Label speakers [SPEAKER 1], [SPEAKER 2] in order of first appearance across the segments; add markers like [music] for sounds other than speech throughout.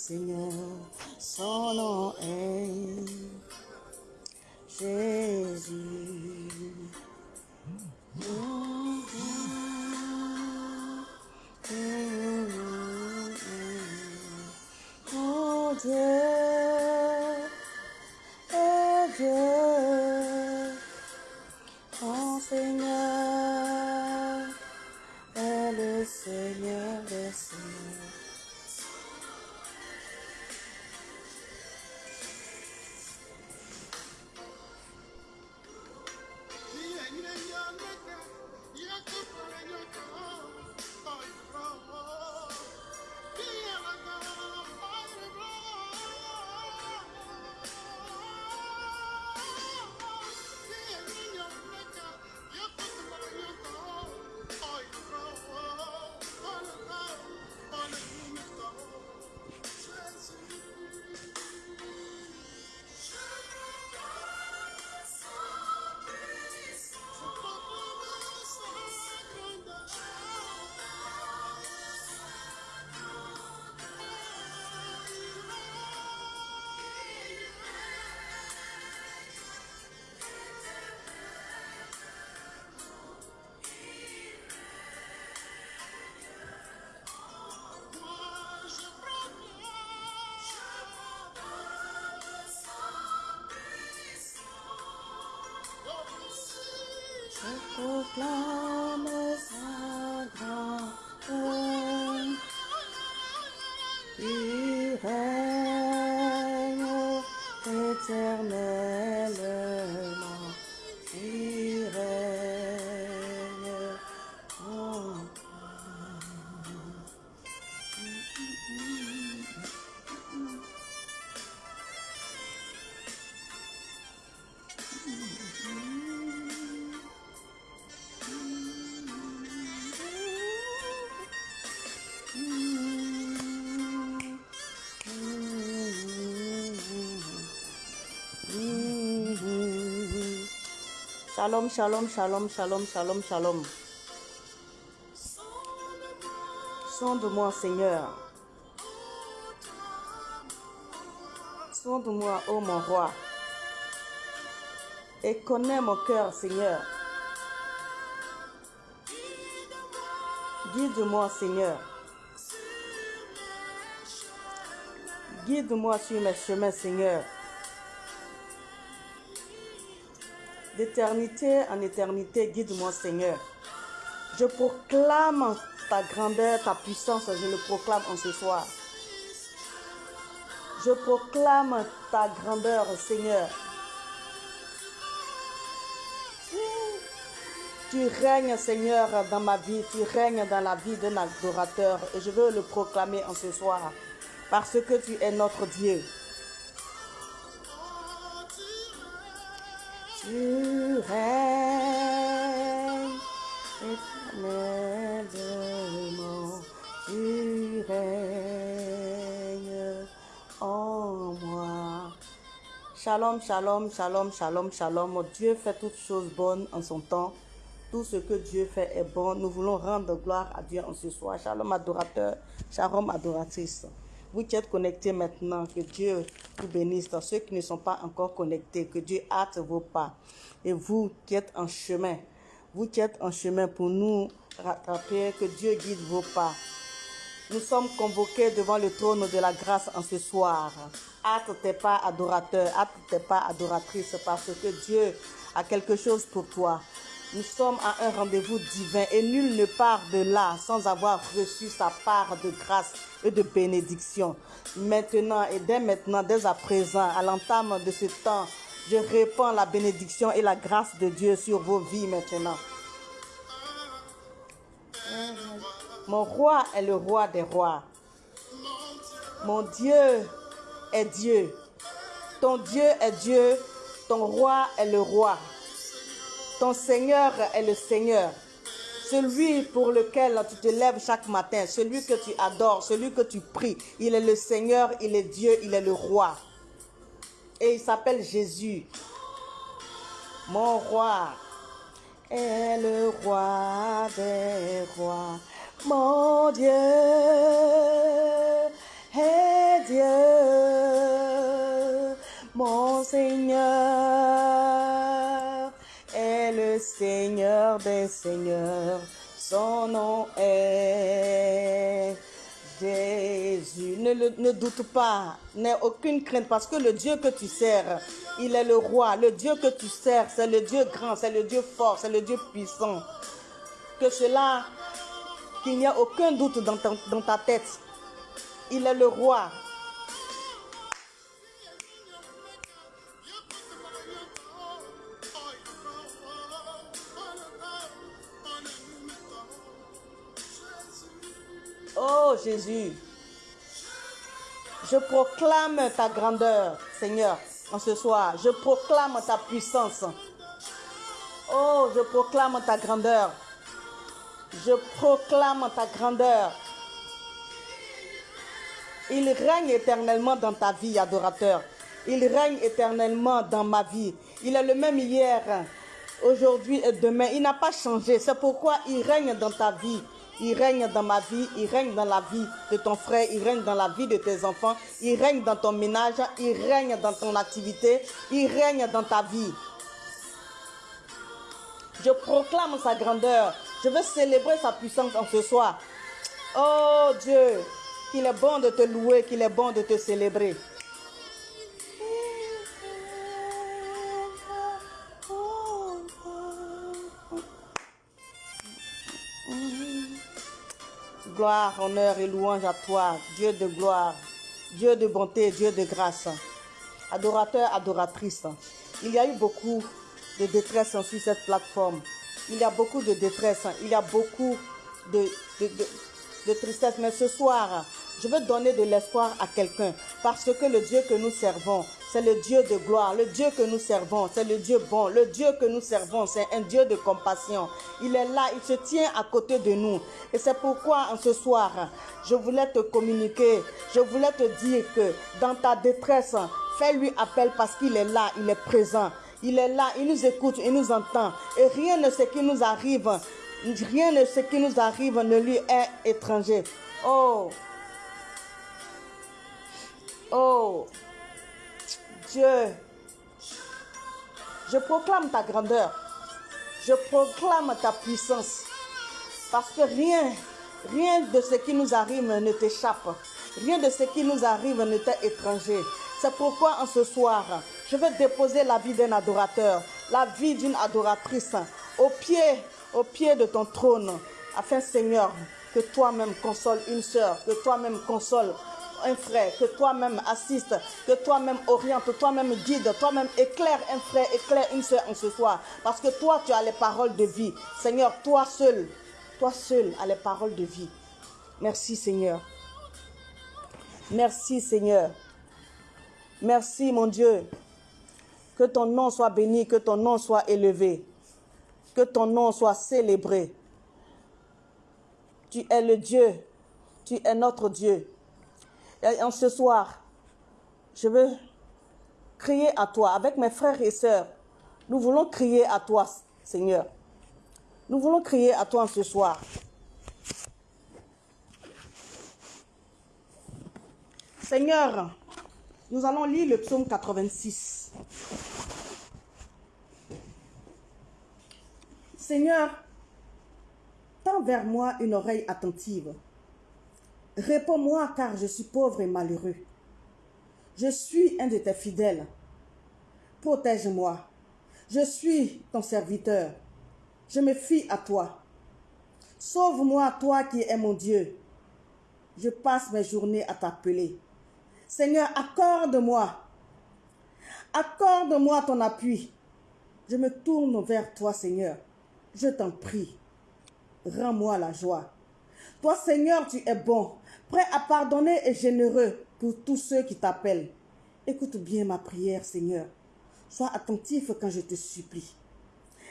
[SPEAKER 1] Seigneur, proclame sa grandeur. Il règne éternellement. Shalom, shalom, shalom, shalom, shalom, shalom. Sonde-moi, Seigneur. Sonde-moi, ô mon roi. Et connais mon cœur, Seigneur. Guide-moi, Seigneur. Guide-moi sur mes chemins, Seigneur. D'éternité en éternité, guide-moi, Seigneur. Je proclame ta grandeur, ta puissance, je le proclame en ce soir. Je proclame ta grandeur, Seigneur. Tu règnes, Seigneur, dans ma vie, tu règnes dans la vie d'un adorateur et je veux le proclamer en ce soir parce que tu es notre Dieu. Tu règnes éternellement, tu règnes en moi. Shalom, shalom, shalom, shalom, shalom. Dieu fait toutes choses bonnes en son temps. Tout ce que Dieu fait est bon. Nous voulons rendre gloire à Dieu en ce soir. Shalom adorateur, shalom adoratrice. Vous qui êtes connectés maintenant, que Dieu vous bénisse. Ceux qui ne sont pas encore connectés, que Dieu hâte vos pas. Et vous qui êtes en chemin, vous qui êtes en chemin pour nous rattraper, que Dieu guide vos pas. Nous sommes convoqués devant le trône de la grâce en ce soir. Hâte tes pas, adorateur, hâte tes pas, adoratrice, parce que Dieu a quelque chose pour toi. Nous sommes à un rendez-vous divin et nul ne part de là sans avoir reçu sa part de grâce et de bénédiction. Maintenant et dès maintenant, dès à présent, à l'entame de ce temps, je répands la bénédiction et la grâce de Dieu sur vos vies maintenant. Mon roi est le roi des rois. Mon Dieu est Dieu. Ton Dieu est Dieu. Ton roi est le roi. Ton Seigneur est le Seigneur. Celui pour lequel tu te lèves chaque matin, celui que tu adores, celui que tu pries. Il est le Seigneur, il est Dieu, il est le roi. Et il s'appelle Jésus. Mon roi est le roi des rois. Mon Dieu est Dieu, mon Seigneur Seigneur des Seigneurs, son nom est Jésus. Ne, doute pas, n'aie aucune crainte parce que le Dieu que tu sers, il est le roi. Le Dieu que tu sers, c'est le Dieu grand, c'est le Dieu fort, c'est le Dieu puissant. Que cela, qu'il n'y a aucun doute dans dans ta tête. Il est le roi. Oh Jésus, je proclame ta grandeur, Seigneur, en ce soir. Je proclame ta puissance. Oh, je proclame ta grandeur. Je proclame ta grandeur. Il règne éternellement dans ta vie, adorateur. Il règne éternellement dans ma vie. Il est le même hier, aujourd'hui et demain. Il n'a pas changé. C'est pourquoi il règne dans ta vie. Il règne dans ma vie, il règne dans la vie de ton frère, il règne dans la vie de tes enfants, il règne dans ton ménage, il règne dans ton activité, il règne dans ta vie. Je proclame sa grandeur. Je veux célébrer sa puissance en ce soir. Oh Dieu, qu'il est bon de te louer, qu'il est bon de te célébrer. Gloire, honneur et louange à toi, Dieu de gloire, Dieu de bonté, Dieu de grâce. Adorateur, adoratrice. Il y a eu beaucoup de détresse sur cette plateforme. Il y a beaucoup de détresse, il y a beaucoup de, de, tristesse. Mais ce soir, je veux donner de l'espoir à quelqu'un parce que le Dieu que nous servons, c'est le Dieu de gloire. Le Dieu que nous servons, c'est le Dieu bon. Le Dieu que nous servons, c'est un Dieu de compassion. Il est là, il se tient à côté de nous. Et c'est pourquoi en ce soir, je voulais te communiquer, je voulais te dire que dans ta détresse, fais-lui appel parce qu'il est là, il est présent. Il est là, il nous écoute, il nous entend. Et rien de ce qui nous arrive, rien de ce qui nous arrive ne lui est étranger. Oh, oh, Dieu, je proclame ta grandeur. Je proclame ta puissance. Parce que rien, rien de ce qui nous arrive ne t'échappe. Rien de ce qui nous arrive ne t'est étranger. C'est pourquoi en ce soir, je vais déposer la vie d'un adorateur, la vie d'une adoratrice au pied, au pied de ton trône. Afin, Seigneur, que toi-même console une sœur, que toi-même console un frère, que toi-même assiste, que toi-même oriente, toi-même guide, toi-même éclaire un frère, éclaire une sœur en ce soir. Parce que toi, tu as les paroles de vie. Seigneur, toi seul, toi seul as les paroles de vie. Merci Seigneur. Merci Seigneur. Merci mon Dieu. Que ton nom soit béni, que ton nom soit élevé, que ton nom soit célébré. Tu es le Dieu, tu es notre Dieu. En ce soir, je veux crier à toi avec mes frères et sœurs. Nous voulons crier à toi, Seigneur. Nous voulons crier à toi en ce soir. Seigneur, nous allons lire le psaume 86. Seigneur, tends vers moi une oreille attentive. Réponds-moi car je suis pauvre et malheureux. Je suis un de tes fidèles. Protège-moi. Je suis ton serviteur. Je me fie à toi. Sauve-moi, toi qui es mon Dieu. Je passe mes journées à t'appeler. Seigneur, accorde-moi. Accorde-moi ton appui. Je me tourne vers toi, Seigneur. Je t'en prie. Rends-moi la joie. Toi, Seigneur, tu es bon, prêt à pardonner et généreux pour tous ceux qui t'appellent. Écoute bien ma prière, Seigneur. Sois attentif quand je te supplie.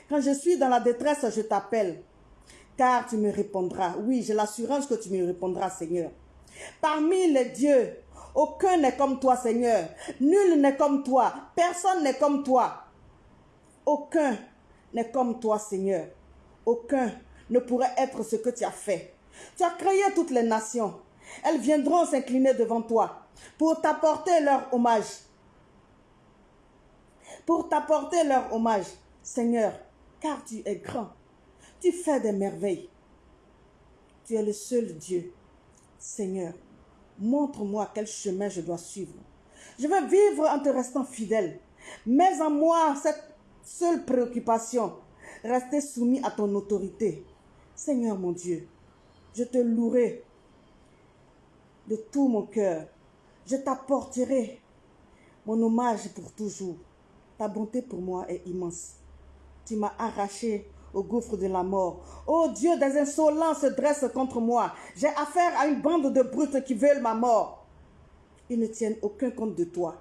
[SPEAKER 1] Quand je suis dans la détresse, je t'appelle, car tu me répondras. Oui, j'ai l'assurance que tu me répondras, Seigneur. Parmi les dieux, aucun n'est comme toi, Seigneur. Nul n'est comme toi. Personne n'est comme toi. Aucun n'est comme toi, Seigneur. Aucun ne pourrait être ce que tu as fait. Tu as créé toutes les nations elles viendront s'incliner devant toi pour t'apporter leur hommage. Pour t'apporter leur hommage, Seigneur, car tu es grand. Tu fais des merveilles. Tu es le seul Dieu. Seigneur, montre-moi quel chemin je dois suivre. Je veux vivre en te restant fidèle. Mets en moi cette seule préoccupation, rester soumis à ton autorité. Seigneur mon Dieu, je te louerai de tout mon cœur. Je t'apporterai mon hommage pour toujours. Ta bonté pour moi est immense. Tu m'as arraché au gouffre de la mort. Oh Dieu, des insolents se dressent contre moi. J'ai affaire à une bande de brutes qui veulent ma mort. Ils ne tiennent aucun compte de toi.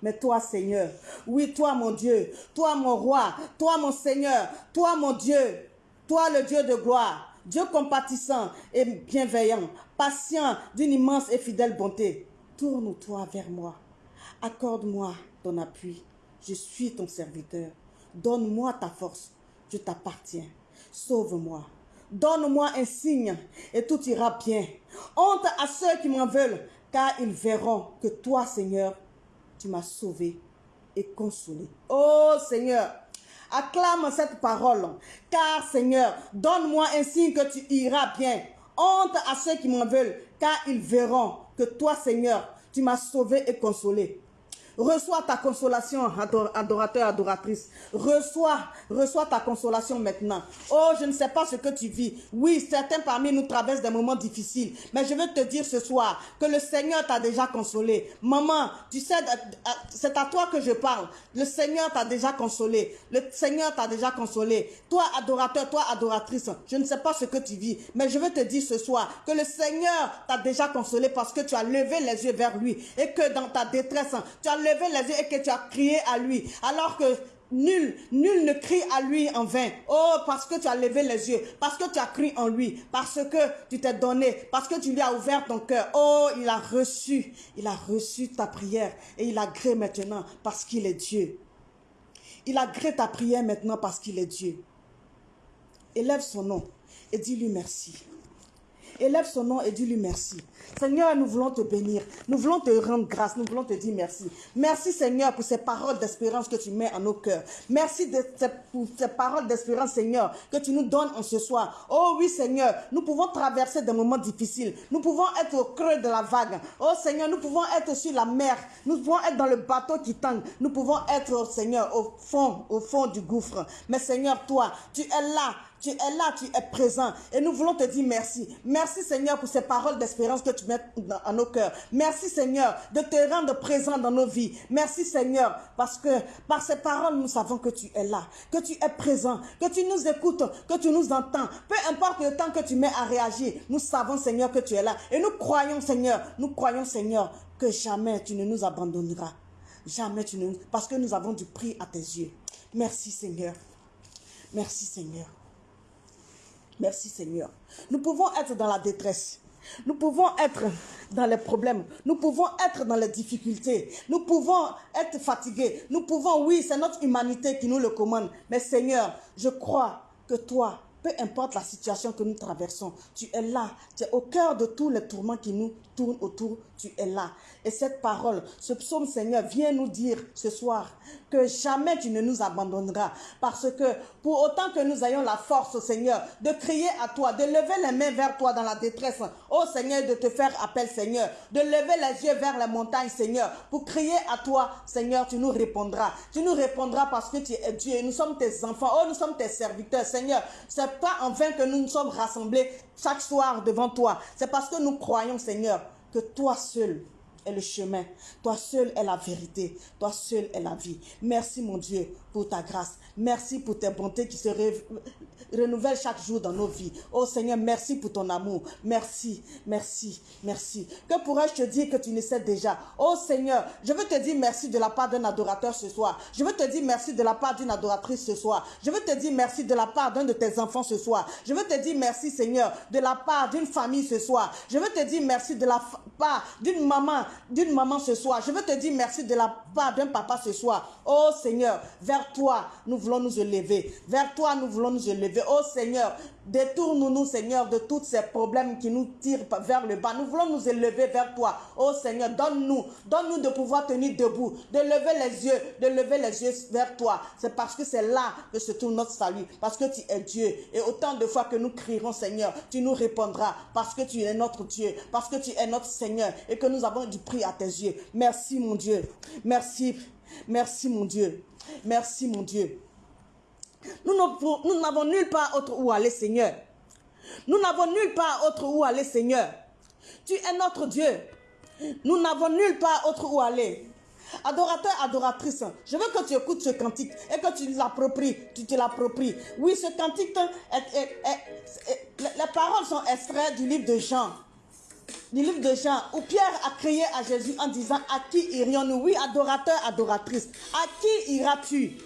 [SPEAKER 1] Mais toi, Seigneur, oui, toi, mon Dieu, toi, mon roi, toi, mon Seigneur, toi, mon Dieu, toi, le Dieu de gloire, Dieu compatissant et bienveillant, patient d'une immense et fidèle bonté, tourne-toi vers moi. Accorde-moi ton appui. Je suis ton serviteur. Donne-moi ta force. Je t'appartiens. Sauve-moi. Donne-moi un signe et tout ira bien. Honte à ceux qui m'en veulent, car ils verront que toi, Seigneur, tu m'as sauvé et consolé. Oh Seigneur, acclame cette parole, car Seigneur, donne-moi un signe que tu iras bien. Honte à ceux qui m'en veulent, car ils verront que toi, Seigneur, tu m'as sauvé et consolé. Reçois ta consolation, adorateur, adoratrice. Reçois, reçois ta consolation maintenant. Oh, je ne sais pas ce que tu vis. Oui, certains parmi nous traversent des moments difficiles. Mais je veux te dire ce soir que le Seigneur t'a déjà consolé. Maman, tu sais, c'est à toi que je parle. Le Seigneur t'a déjà consolé. Le Seigneur t'a déjà consolé. Toi, adorateur, toi, adoratrice, je ne sais pas ce que tu vis. Mais je veux te dire ce soir que le Seigneur t'a déjà consolé parce que tu as levé les yeux vers lui. Et que dans ta détresse, tu as levé levé les yeux et que tu as crié à lui, alors que Nul, nul ne crie à lui en vain. Oh, parce que tu as levé les yeux, parce que tu as crié en lui, parce que tu t'es donné, parce que tu lui as ouvert ton cœur. Oh, il a reçu, il a reçu ta prière et il a gré maintenant parce qu'il est Dieu. Il a gré ta prière maintenant parce qu'il est Dieu. Élève son nom et dis-lui merci. Élève son nom et dis-lui merci. Seigneur, nous voulons te bénir. Nous voulons te rendre grâce. Nous voulons te dire merci. Merci, Seigneur, pour ces paroles d'espérance que tu mets en nos cœurs. Merci de, pour ces paroles d'espérance, Seigneur, que tu nous donnes en ce soir. Oh oui, Seigneur, nous pouvons traverser des moments difficiles. Nous pouvons être au creux de la vague. Oh Seigneur, nous pouvons être sur la mer. Nous pouvons être dans le bateau qui tangue. Nous pouvons être, Seigneur, au fond, au fond du gouffre. Mais Seigneur, toi, tu es là tu es là, tu es présent. Et nous voulons te dire merci. Merci Seigneur pour ces paroles d'espérance que tu mets dans, nos cœurs. Merci Seigneur de te rendre présent dans nos vies. Merci Seigneur parce que par ces paroles, nous savons que tu es là, que tu es présent, que tu nous écoutes, que tu nous entends. Peu importe le temps que tu mets à réagir, nous savons Seigneur que tu es là. Et nous croyons Seigneur, nous croyons Seigneur que jamais tu ne nous abandonneras. Jamais tu ne... Parce que nous avons du prix à tes yeux. Merci Seigneur. Merci Seigneur. Merci Seigneur. Nous pouvons être dans la détresse. Nous pouvons être dans les problèmes. Nous pouvons être dans les difficultés. Nous pouvons être fatigués. Nous pouvons, oui, c'est notre humanité qui nous le commande. Mais Seigneur, je crois que toi, peu importe la situation que nous traversons, tu es là. Tu es au cœur de tous les tourments qui nous tournent autour. Tu es là. Et cette parole, ce psaume Seigneur, vient nous dire ce soir que jamais tu ne nous abandonneras. Parce que pour autant que nous ayons la force, Seigneur, de crier à toi, de lever les mains vers toi dans la détresse, oh Seigneur, de te faire appel, Seigneur, de lever les yeux vers les montagnes, Seigneur, pour crier à toi, Seigneur, tu nous répondras. Tu nous répondras parce que tu es Dieu. Nous sommes tes enfants. Oh, nous sommes tes serviteurs, Seigneur. Pas en vain que nous nous sommes rassemblés chaque soir devant toi. C'est parce que nous croyons, Seigneur, que toi seul est le chemin. Toi seul est la vérité. Toi seul est la vie. Merci mon Dieu pour ta grâce. Merci pour tes bontés qui se renouvellent chaque jour dans nos vies. Oh Seigneur, merci pour ton amour. Merci, merci, merci. Que pourrais-je te dire que tu ne sais déjà? Oh Seigneur, je veux te dire merci de la part d'un adorateur ce soir. Je veux te dire merci de la part d'une adoratrice ce soir. Je veux te dire merci de la part d'un de tes enfants ce soir. Je veux te dire merci Seigneur de la part d'une famille ce soir. Je veux te dire merci de la part d'une maman, d'une maman ce soir. Je veux te dire merci de la part d'un papa ce soir. Oh Seigneur, vers toi, nous voulons nous élever. Vers toi, nous voulons nous élever. Oh Seigneur, Détourne-nous, Seigneur, de tous ces problèmes qui nous tirent vers le bas. Nous voulons nous élever vers toi. Oh Seigneur, donne-nous, donne-nous de pouvoir tenir debout, de lever les yeux, de lever les yeux vers toi. C'est parce que c'est là que se trouve notre salut, parce que tu es Dieu. Et autant de fois que nous crierons, Seigneur, tu nous répondras, parce que tu es notre Dieu, parce que tu es notre Seigneur, et que nous avons du prix à tes yeux. Merci, mon Dieu. Merci, merci, mon Dieu. Merci, mon Dieu. Nous n'avons nulle part autre où aller, Seigneur. Nous n'avons nulle part autre où aller, Seigneur. Tu es notre Dieu. Nous n'avons nulle part autre où aller. Adorateur, adoratrice, je veux que tu écoutes ce cantique et que tu l'appropries, tu te l'appropries. Oui, ce cantique, les paroles sont extraites du livre de Jean. Du livre de Jean, où Pierre a crié à Jésus en disant, à qui irions-nous? Oui, adorateur, adoratrice, à qui iras-tu?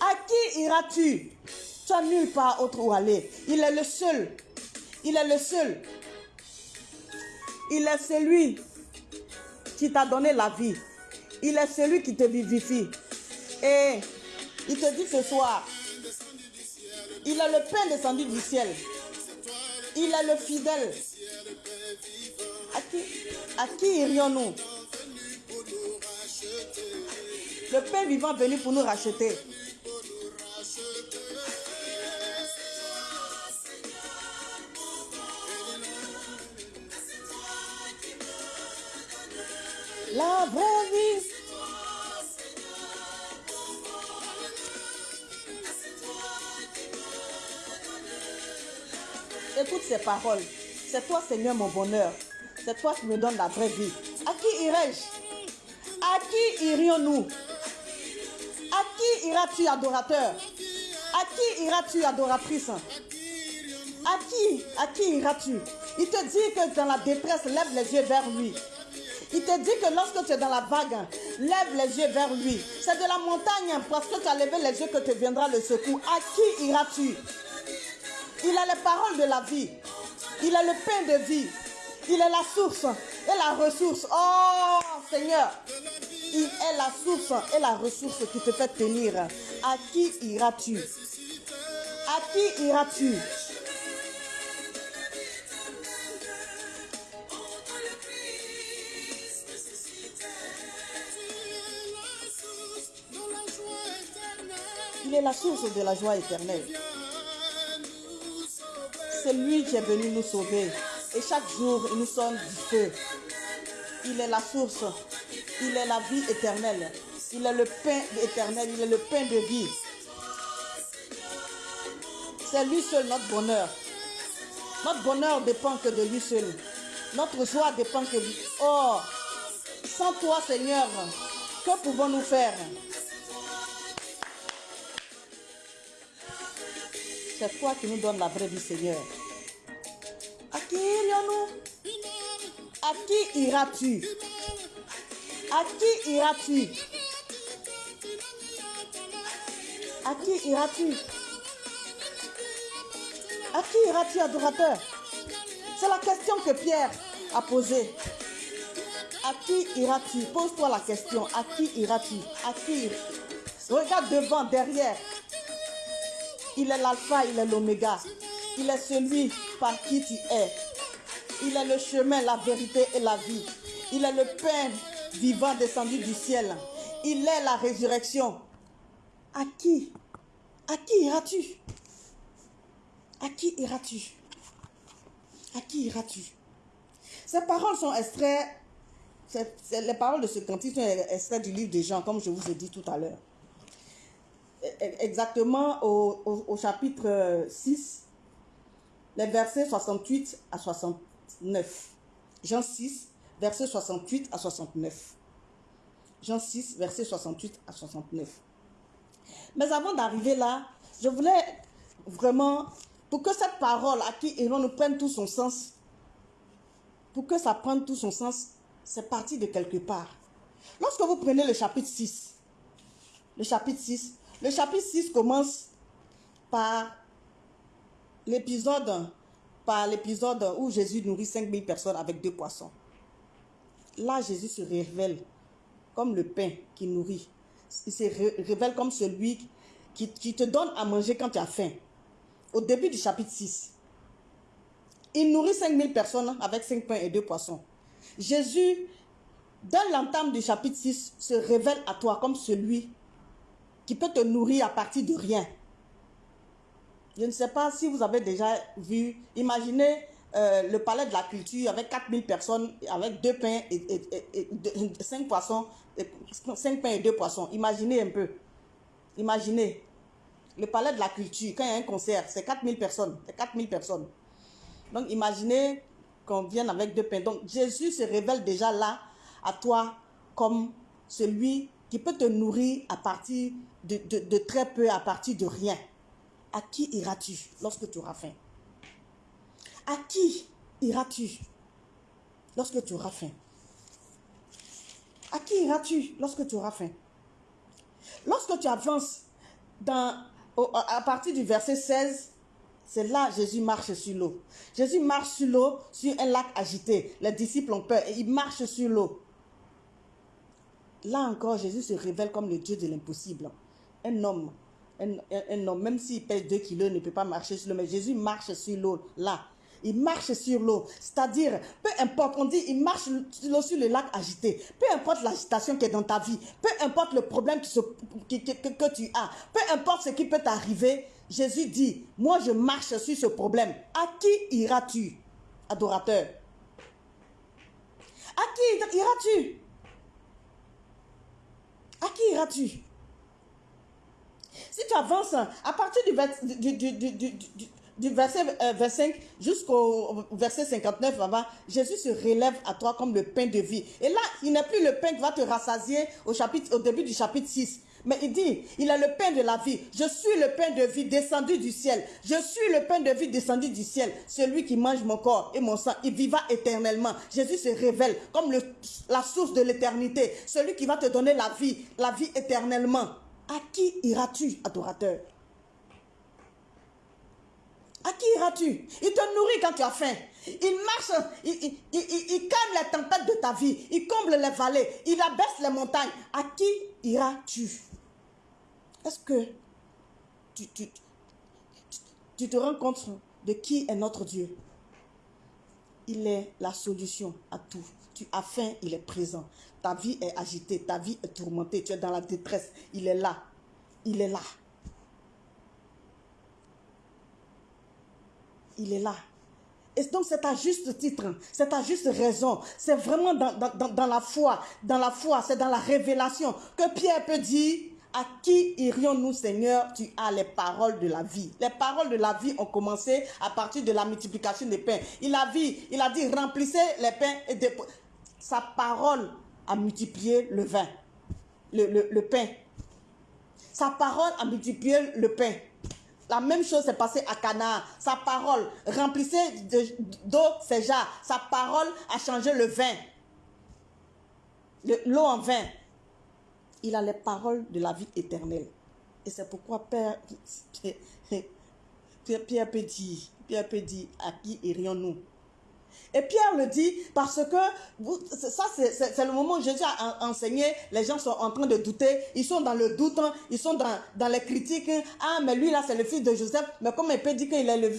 [SPEAKER 1] À qui iras-tu? Tu n'as nulle part autre où aller. Il est le seul. Il est le seul. Il est celui qui t'a donné la vie. Il est celui qui te vivifie. Et il te dit ce soir, il est le pain descendu du ciel. Il est le fidèle. À qui, à qui irions-nous? Le pain vivant venu pour nous racheter. La vraie vie. Écoute ces paroles. C'est toi, Seigneur, mon bonheur. C'est toi qui me donnes la vraie vie. À qui irai-je? À qui irions-nous? À qui iras-tu, adorateur? À qui iras-tu, adoratrice? À qui À qui iras-tu? Il te dit que dans la détresse, lève les yeux vers lui. Il te dit que lorsque tu es dans la vague, lève les yeux vers lui. C'est de la montagne parce que tu as levé les yeux que te viendra le secours. À qui iras-tu? Il a les paroles de la vie. Il a le pain de vie. Il est la source et la ressource. Oh Seigneur, il est la source et la ressource qui te fait tenir. À qui iras-tu? À qui iras-tu? Il est la source de la joie éternelle. C'est lui qui est venu nous sauver. Et chaque jour, il nous sonne du feu. Il est la source. Il est la vie éternelle. Il est le pain éternel. Il est le pain de vie. C'est lui seul notre bonheur. Notre bonheur dépend que de lui seul. Notre joie dépend que de lui. Oh, sans toi, Seigneur, que pouvons-nous faire? C'est toi qui nous donnes la vraie vie, Seigneur. À qui irions-nous? À qui iras-tu? À qui iras-tu? À qui iras-tu? À qui iras-tu, adorateur? C'est la question que Pierre a posée. À qui iras-tu? Pose-toi la question. À qui iras-tu? À qui? Regarde devant, derrière. Il est l'alpha, il est l'oméga. Il est celui par qui tu es. Il est le chemin, la vérité et la vie. Il est le pain vivant descendu du ciel. Il est la résurrection. À qui? À qui iras-tu? À qui iras-tu? À qui iras-tu? Ces paroles sont extraites, les paroles de ce cantique sont extraites du livre de Jean, comme je vous ai dit tout à l'heure exactement au, chapitre 6, les versets 68 à 69. Jean 6, versets 68 à 69. Jean 6, versets 68 à 69. Mais avant d'arriver là, je voulais vraiment, pour que cette parole à qui nous prenne tout son sens, pour que ça prenne tout son sens, c'est parti de quelque part. Lorsque vous prenez le chapitre 6, le chapitre 6, le chapitre 6 commence par l'épisode par où Jésus nourrit 5000 personnes avec deux poissons. Là, Jésus se révèle comme le pain qui nourrit. Il se révèle comme celui qui, qui te donne à manger quand tu as faim. au début du chapitre 6. Il nourrit 5000 personnes avec 5 pains et 2 poissons. Jésus, dans l'entame du chapitre 6, se révèle à toi comme celui qui peut te nourrir à partir de rien. Je ne sais pas si vous avez déjà vu, imaginez euh, le palais de la culture avec 4000 personnes, avec deux pains et, 5 poissons, 5 pains et 2 poissons. Imaginez un peu. Imaginez. Le palais de la culture, quand il y a un concert, c'est 4000 personnes. C'est 4000 personnes. Donc imaginez qu'on vienne avec deux pains. Donc Jésus se révèle déjà là à toi comme celui qui peut te nourrir à partir de, de très peu, à partir de rien. À qui iras-tu lorsque tu auras faim? À qui iras-tu lorsque tu auras faim? À qui iras-tu lorsque tu auras faim? Lorsque tu avances dans, à partir du verset 16, c'est là Jésus marche sur l'eau. Jésus marche sur l'eau, sur un lac agité. Les disciples ont peur et ils marchent sur l'eau. Là encore, Jésus se révèle comme le Dieu de l'impossible. Un homme un, homme, même s'il pèse 2 kilos, ne peut pas marcher sur l'eau. Mais Jésus marche sur l'eau, là. Il marche sur l'eau. C'est-à-dire, peu importe, on dit, il marche sur le lac agité. Peu importe l'agitation qui est dans ta vie, peu importe le problème que, que tu as, peu importe ce qui peut t'arriver, Jésus dit, moi je marche sur ce problème. À qui iras-tu, adorateur? À qui iras-tu? À qui iras-tu? Si tu avances à partir du, verset 25 euh, jusqu'au verset 59, Jésus se relève à toi comme le pain de vie. Et là, il n'est plus le pain qui va te rassasier au, chapitre, au début du chapitre 6. Mais il dit, il est le pain de la vie. Je suis le pain de vie descendu du ciel. Je suis le pain de vie descendu du ciel. Celui qui mange mon corps et mon sang, il vivra éternellement. Jésus se révèle comme la source de l'éternité. Celui qui va te donner la vie, la vie éternellement. À qui iras-tu, adorateur? À qui iras-tu? Il te nourrit quand tu as faim. Il marche, il, calme les tempêtes de ta vie. Il comble les vallées. Il abaisse les montagnes. À qui iras-tu? Est-ce que tu te rends compte de qui est notre Dieu? Il est la solution à tout. Tu as faim, il est présent. Ta vie est agitée, ta vie est tourmentée, tu es dans la détresse. Il est là. Il est là. Il est là. Et donc c'est à juste titre, c'est à juste raison. C'est vraiment dans, la foi, dans la foi, c'est dans la révélation que Pierre peut dire, à qui irions-nous Seigneur? Tu as les paroles de la vie. Les paroles de la vie ont commencé à partir de la multiplication des pains. Il a, vu, il a dit, remplissez les pains et des... Sa parole a multiplié le vin, le, pain. Sa parole a multiplié le pain. La même chose s'est passée à Cana. Sa parole remplissait d'eau ses jars. Sa parole a changé le vin. L'eau en vin. Il a les paroles de la vie éternelle. Et c'est pourquoi Père, Pierre peut dire, Pierre peut dire, à qui irions-nous? Et Pierre le dit parce que ça, c'est le moment où Jésus a enseigné. Les gens sont en train de douter. Ils sont dans le doute. Ils sont dans, les critiques. Ah, mais lui, là, c'est le fils de Joseph. Mais comme il peut dire qu'il est le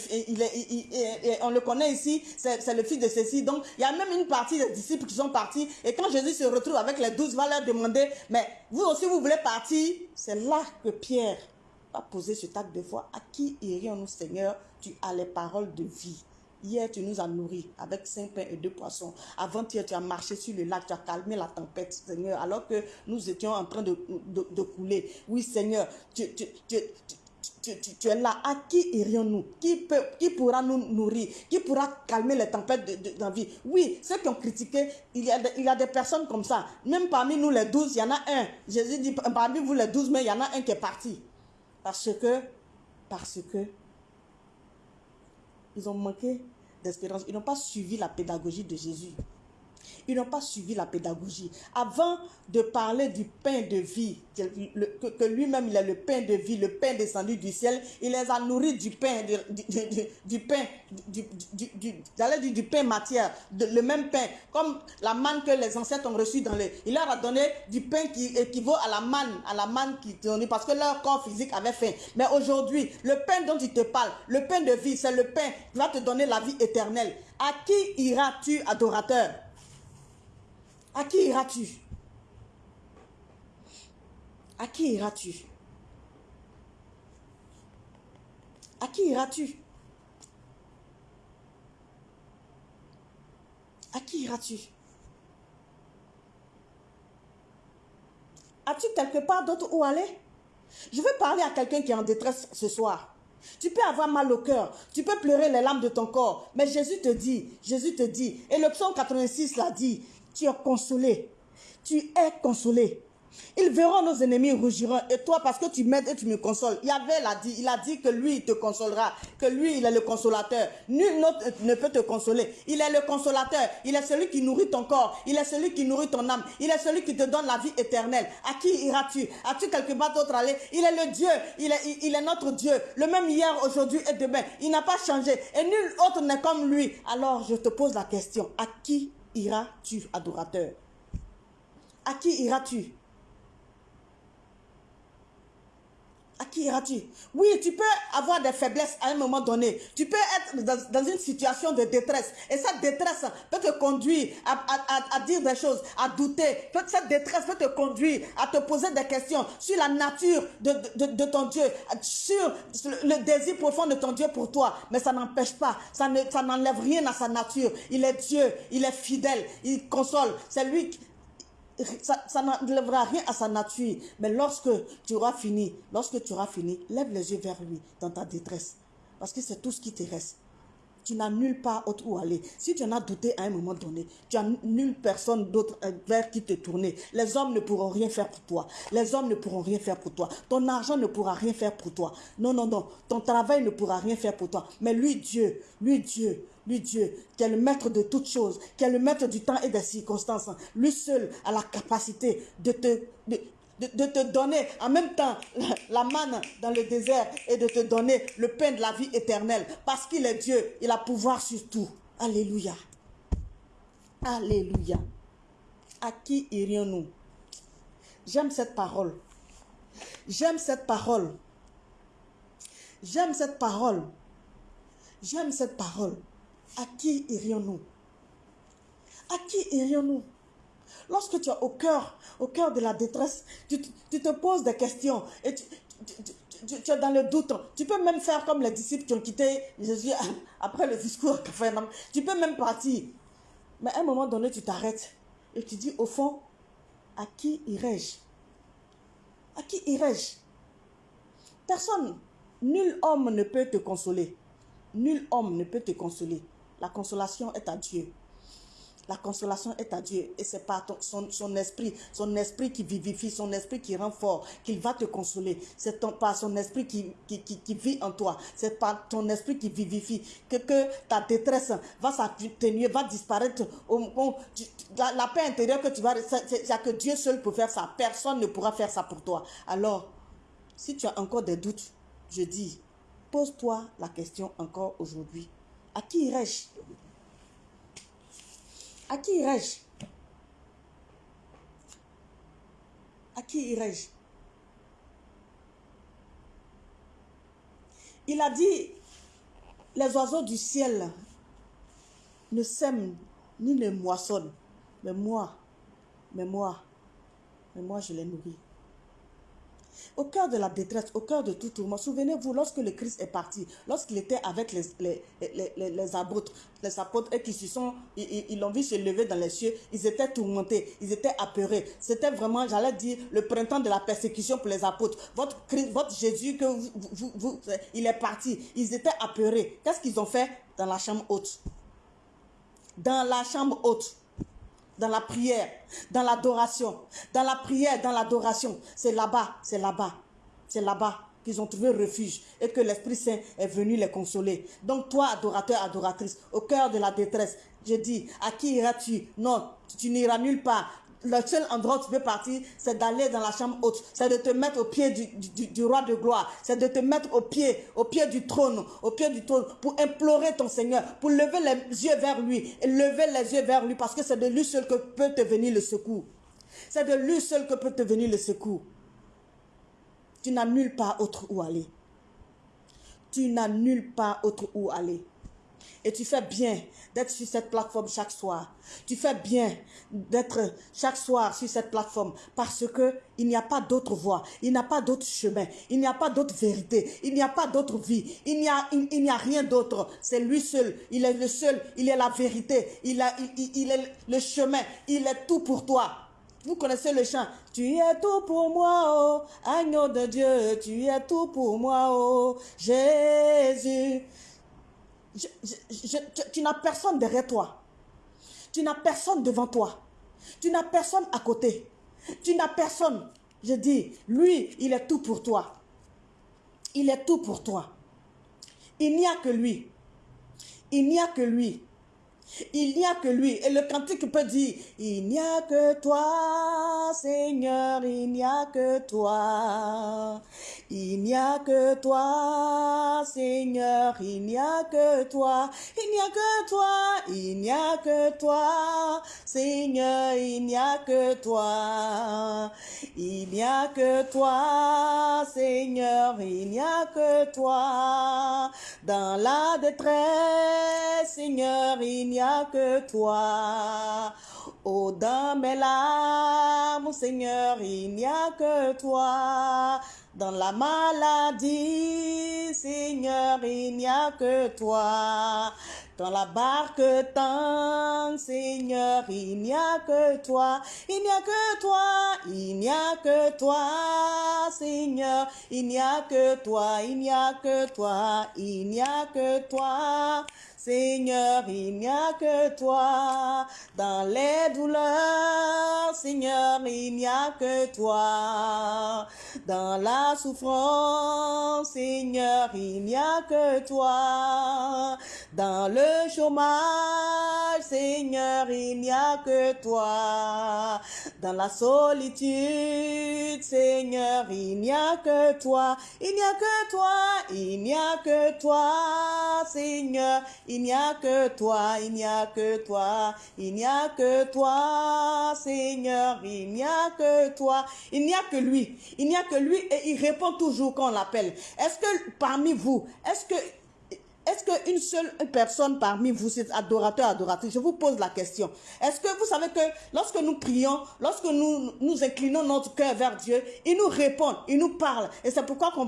[SPEAKER 1] on le connaît ici, c'est le fils de ceci. Donc, il y a même une partie des disciples qui sont partis. Et quand Jésus se retrouve avec les douze, va leur demander, mais vous aussi, vous voulez partir? C'est là que Pierre va poser ce acte de foi. À qui irions-nous, Seigneur Tu as les paroles de vie? Hier, tu nous as nourris avec cinq pains et deux poissons. Avant-hier, tu as marché sur le lac, tu as calmé la tempête, Seigneur, alors que nous étions en train de, de, couler. Oui, Seigneur, tu, tu, tu, tu, es là. À qui irions-nous? Qui, qui pourra nous nourrir? Qui pourra calmer les tempêtes de, Oui, ceux qui ont critiqué, il y, a il y a des personnes comme ça. Même parmi nous les douze, il y en a un. Jésus dit, parmi vous les douze, mais il y en a un qui est parti. Parce que, parce que, ils ont manqué d'espérance. Ils n'ont pas suivi la pédagogie de Jésus. Ils n'ont pas suivi la pédagogie. Avant de parler du pain de vie, que, lui-même il est le pain de vie, le pain descendu du ciel, il les a nourris du pain, du, pain, du, du, du pain matière, le même pain, comme la manne que les ancêtres ont reçu dans les... Il leur a donné du pain qui équivaut à la manne, à la manne qui donnait, parce que leur corps physique avait faim. Mais aujourd'hui, le pain dont il te parle, le pain de vie, c'est le pain qui va te donner la vie éternelle. À qui iras-tu, adorateur? À qui iras-tu? À qui iras-tu? À qui iras-tu? À qui iras-tu? As-tu quelque part d'autre où aller? Je veux parler à quelqu'un qui est en détresse ce soir. Tu peux avoir mal au cœur, tu peux pleurer les larmes de ton corps, mais Jésus te dit, Jésus te dit, et le psaume 86 l'a dit, tu es consolé. Tu es consolé. Ils verront nos ennemis rougiront. Et toi, parce que tu m'aides et tu me consoles. Yahvé l'a dit. Il a dit que lui, il te consolera. Que lui, il est le consolateur. Nul autre ne peut te consoler. Il est le consolateur. Il est celui qui nourrit ton corps. Il est celui qui nourrit ton âme. Il est celui qui te donne la vie éternelle. À qui iras-tu? As-tu quelque part d'autre aller? Il est le Dieu. Il est, il est notre Dieu. Le même hier, aujourd'hui et demain. Il n'a pas changé. Et nul autre n'est comme lui. Alors, je te pose la question. À qui iras-tu, adorateur? À qui iras-tu? À qui iras-tu? Oui, tu peux avoir des faiblesses à un moment donné. Tu peux être dans, une situation de détresse. Et cette détresse peut te conduire à, dire des choses, à douter. Cette détresse peut te conduire à te poser des questions sur la nature de, ton Dieu, sur le désir profond de ton Dieu pour toi. Mais ça n'empêche pas, ça n'enlève rien à sa nature. Il est Dieu, il est fidèle, il console. C'est lui qui ça, ça n'enlèvera rien à sa nature. Mais lorsque tu auras fini, lorsque tu auras fini, lève les yeux vers lui dans ta détresse. Parce que c'est tout ce qui te reste. Tu n'as nulle part autre où aller. Si tu en as douté à un moment donné, tu n'as nulle personne d'autre euh, vers qui te tourner. Les hommes ne pourront rien faire pour toi. Les hommes ne pourront rien faire pour toi. Ton argent ne pourra rien faire pour toi. Non, non, non. Ton travail ne pourra rien faire pour toi. Mais lui, Dieu, lui, Dieu, lui Dieu, qui est le maître de toutes choses, qui est le maître du temps et des circonstances, lui seul a la capacité de te, de, te donner en même temps la, manne dans le désert et de te donner le pain de la vie éternelle. Parce qu'il est Dieu, il a pouvoir sur tout. Alléluia. Alléluia. À qui irions-nous? J'aime cette parole. J'aime cette parole. J'aime cette parole. J'aime cette parole. À qui irions-nous? À qui irions-nous? Lorsque tu es au cœur, au cœur de la détresse, tu, te poses des questions et tu, es dans le doute. Tu peux même faire comme les disciples qui ont quitté Jésus [laughs] après le discours. Tu peux même partir. Mais à un moment donné, tu t'arrêtes et tu dis, au fond, à qui irais-je À qui irais-je Personne, nul homme ne peut te consoler. Nul homme ne peut te consoler. La consolation est à Dieu. La consolation est à Dieu et c'est par son, son, esprit, son esprit qui vivifie, son esprit qui rend fort, qu'il va te consoler. C'est par son esprit qui, qui, vit en toi. C'est par ton esprit qui vivifie que, que ta détresse va s'atténuer, va disparaître. la, la, paix intérieure que tu vas... C'est que Dieu seul peut faire ça. Personne ne pourra faire ça pour toi. Alors, si tu as encore des doutes, je dis, pose-toi la question encore aujourd'hui. À qui irais-je À qui irais-je? À qui irais-je? Il a dit, les oiseaux du ciel ne sèment ni ne moissonnent, mais moi, mais moi, mais moi je les nourris. Au cœur de la détresse, au cœur de tout tourment, souvenez-vous, lorsque le Christ est parti, lorsqu'il était avec les, les, les, les, apôtres, les apôtres et qui se sont, ils l'ont vu se lever dans les cieux, ils étaient tourmentés, ils étaient apeurés. C'était vraiment, j'allais dire, le printemps de la persécution pour les apôtres. Votre, Christ, votre Jésus, que vous, vous, il est parti, ils étaient apeurés. Qu'est-ce qu'ils ont fait dans la chambre haute? Dans la chambre haute dans la prière, dans l'adoration, dans la prière, dans l'adoration. C'est là-bas, c'est là-bas, c'est là-bas. qu'ils ont trouvé refuge et que l'Esprit Saint est venu les consoler. Donc toi, adorateur, adoratrice, au cœur de la détresse, je dis, à qui iras-tu? Non, tu n'iras nulle part. Le seul endroit où tu peux partir, c'est d'aller dans la chambre haute, c'est de te mettre au pied du, roi de gloire, c'est de te mettre au pied, au pied du trône, au pied du trône, pour implorer ton Seigneur, pour lever les yeux vers lui, et lever les yeux vers lui, parce que c'est de lui seul que peut te venir le secours. C'est de lui seul que peut te venir le secours. Tu n'as nulle part autre où aller. Tu n'as nulle part autre où aller. Et tu fais bien d'être sur cette plateforme chaque soir. Tu fais bien d'être chaque soir sur cette plateforme parce que il n'y a pas d'autre voie, il n'y a pas d'autre chemin, il n'y a pas d'autre vérité, il n'y a pas d'autre vie, il n'y a, rien d'autre. C'est lui seul, il est le seul, il est la vérité, il, il est le chemin, il est tout pour toi. Vous connaissez le chant. Tu es tout pour moi, oh, agneau de Dieu. Tu es tout pour moi, oh, Jésus. Tu n'as personne derrière toi. Tu n'as personne devant toi. Tu n'as personne à côté. Tu n'as personne. Je dis, lui, il est tout pour toi. Il est tout pour toi. Il n'y a que lui. Il n'y a que lui. Il n'y a que lui. Et le cantique peut dire, il n'y a que toi, Seigneur, il n'y a que toi. Il n'y a que toi, Seigneur, il n'y a que toi. Il n'y a que toi, il n'y a que toi, Seigneur, il n'y a que toi. Il n'y a que toi, Seigneur, il n'y a que toi. Dans la détresse, Seigneur, il n'y a que toi. Oh, dans mes larmes, Seigneur, il n'y a que toi. Dans la maladie, Seigneur, il n'y a que toi. Dans la barque tangue, Seigneur, il n'y a que toi. Il n'y a que toi, il n'y a que toi, Seigneur. Il n'y a que toi, il n'y a que toi, il n'y a que toi. Seigneur, il n'y a que toi. Dans les douleurs, Seigneur, il n'y a que toi. Dans la souffrance, Seigneur, il n'y a que toi. Dans le chômage, Seigneur, il n'y a que toi. Dans la solitude, Seigneur, il n'y a que toi. Il n'y a que toi, il n'y a que toi, Seigneur. Il n'y a que toi, il n'y a que toi, il n'y a que toi, Seigneur, il n'y a que toi. Il n'y a que lui, il n'y a que lui et il répond toujours quand on l'appelle. Est-ce que parmi vous, est-ce que est-ce qu'une seule personne parmi vous, c'est adorateur, adoratrice, je vous pose la question. Est-ce que vous savez que lorsque nous prions, lorsque nous nous inclinons notre cœur vers Dieu, il nous répond, il nous parle. Et c'est pourquoi on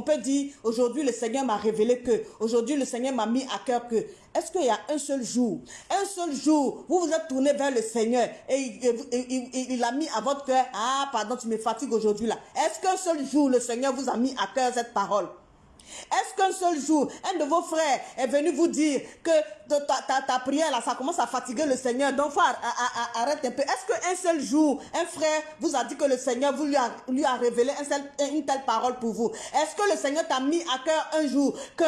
[SPEAKER 1] peut, dire, aujourd'hui le Seigneur m'a révélé que, aujourd'hui le Seigneur m'a mis à cœur que. Est-ce qu'il y a un seul jour, un seul jour, vous vous êtes tourné vers le Seigneur et il, il a mis à votre cœur, ah pardon, tu me fatigues aujourd'hui là. Est-ce qu'un seul jour le Seigneur vous a mis à cœur cette parole? Est-ce qu'un seul jour, un de vos frères est venu vous dire que ta, prière, là, ça commence à fatiguer le Seigneur, donc faut arrête un peu. Est-ce qu'un seul jour, un frère vous a dit que le Seigneur lui a, lui a révélé une telle parole pour vous? Est-ce que le Seigneur t'a mis à cœur un jour que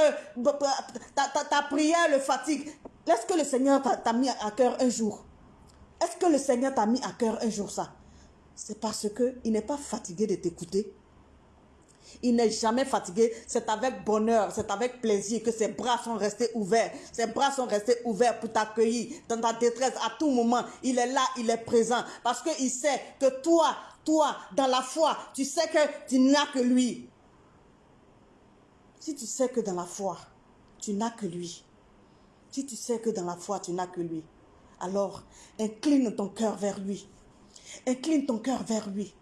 [SPEAKER 1] ta, prière le fatigue? Est-ce que le Seigneur t'a mis à cœur un jour? Est-ce que le Seigneur t'a mis à cœur un jour ça? C'est parce qu'il n'est pas fatigué de t'écouter. Il n'est jamais fatigué. C'est avec bonheur, c'est avec plaisir que ses bras sont restés ouverts. Ses bras sont restés ouverts pour t'accueillir dans ta détresse à tout moment. Il est là, il est présent. Parce qu'il sait que toi, toi, dans la foi, tu sais que tu n'as que lui. Si tu sais que dans la foi, tu n'as que lui. Si tu sais que dans la foi, tu n'as que lui. Alors, incline ton cœur vers lui. Incline ton cœur vers lui.